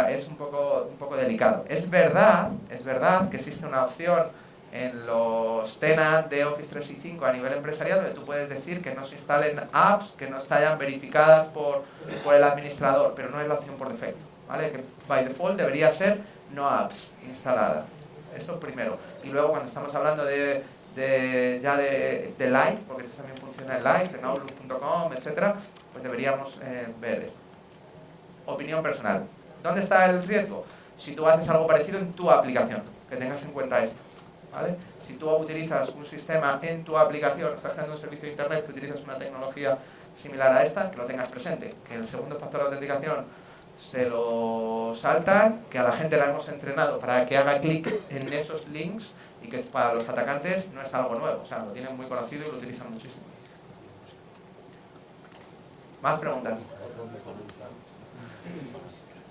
es un poco, un poco delicado. Es verdad, es verdad que existe una opción en los tenants de Office 365 a nivel empresarial donde tú puedes decir que no se instalen apps que no estén verificadas por, por el administrador, pero no es la opción por defecto, ¿vale? Que by default debería ser no apps instaladas. Eso primero. Y luego cuando estamos hablando de, de ya de, de, Live, porque esto también funciona en Live, en Outlook.com, etcétera, pues deberíamos eh, ver. Opinión personal. ¿Dónde está el riesgo? Si tú haces algo parecido en tu aplicación, que tengas en cuenta esto. Si tú utilizas un sistema en tu aplicación, estás creando un servicio de internet que utilizas una tecnología similar a esta, que lo tengas presente. Que el segundo factor de autenticación se lo saltan, que a la gente la hemos entrenado para que haga clic en esos links y que para los atacantes no es algo nuevo, o sea, lo tienen muy conocido y lo utilizan muchísimo. ¿Más preguntas?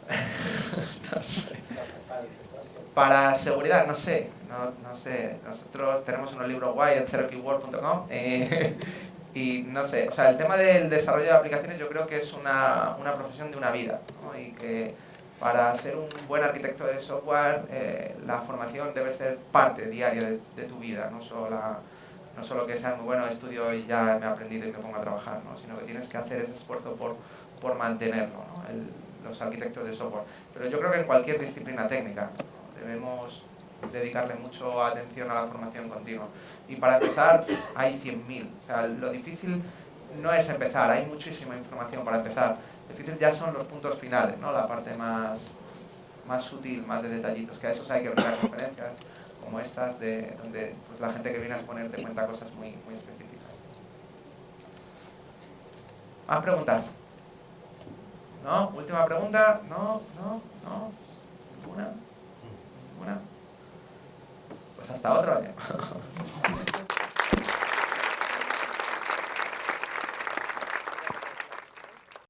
[LAUGHS] Para seguridad, no sé, no, sé, nosotros tenemos unos libros guay en zerokeyword.com eh, [LAUGHS] y no sé, o sea, el tema del desarrollo de aplicaciones yo creo que es una, una profesión de una vida y que para ser un buen arquitecto de software eh, la formación debe ser parte diaria de, tu vida, no solo, no solo que sea muy bueno, estudio y ya me he aprendido y me pongo a trabajar, ¿no? sino que tienes que hacer ese esfuerzo por, por mantenerlo, ¿no? Los arquitectos de software. Pero yo creo que en cualquier disciplina técnica debemos dedicarle mucho atención a la formación continua. Y para empezar, hay 100.000. O sea, lo difícil no es empezar, hay muchísima información para empezar. Lo difícil ya son los puntos finales, ¿no? la parte más, más sutil, más de detallitos, que a esos hay que buscar conferencias como estas, de, donde pues, la gente que viene a exponerte cuenta cosas muy, muy específicas. ¿Más preguntas? ¿No? ¿Última pregunta? ¿No? ¿No? ¿No? ¿Ninguna? ¿Ninguna? hasta otro año. [LAUGHS]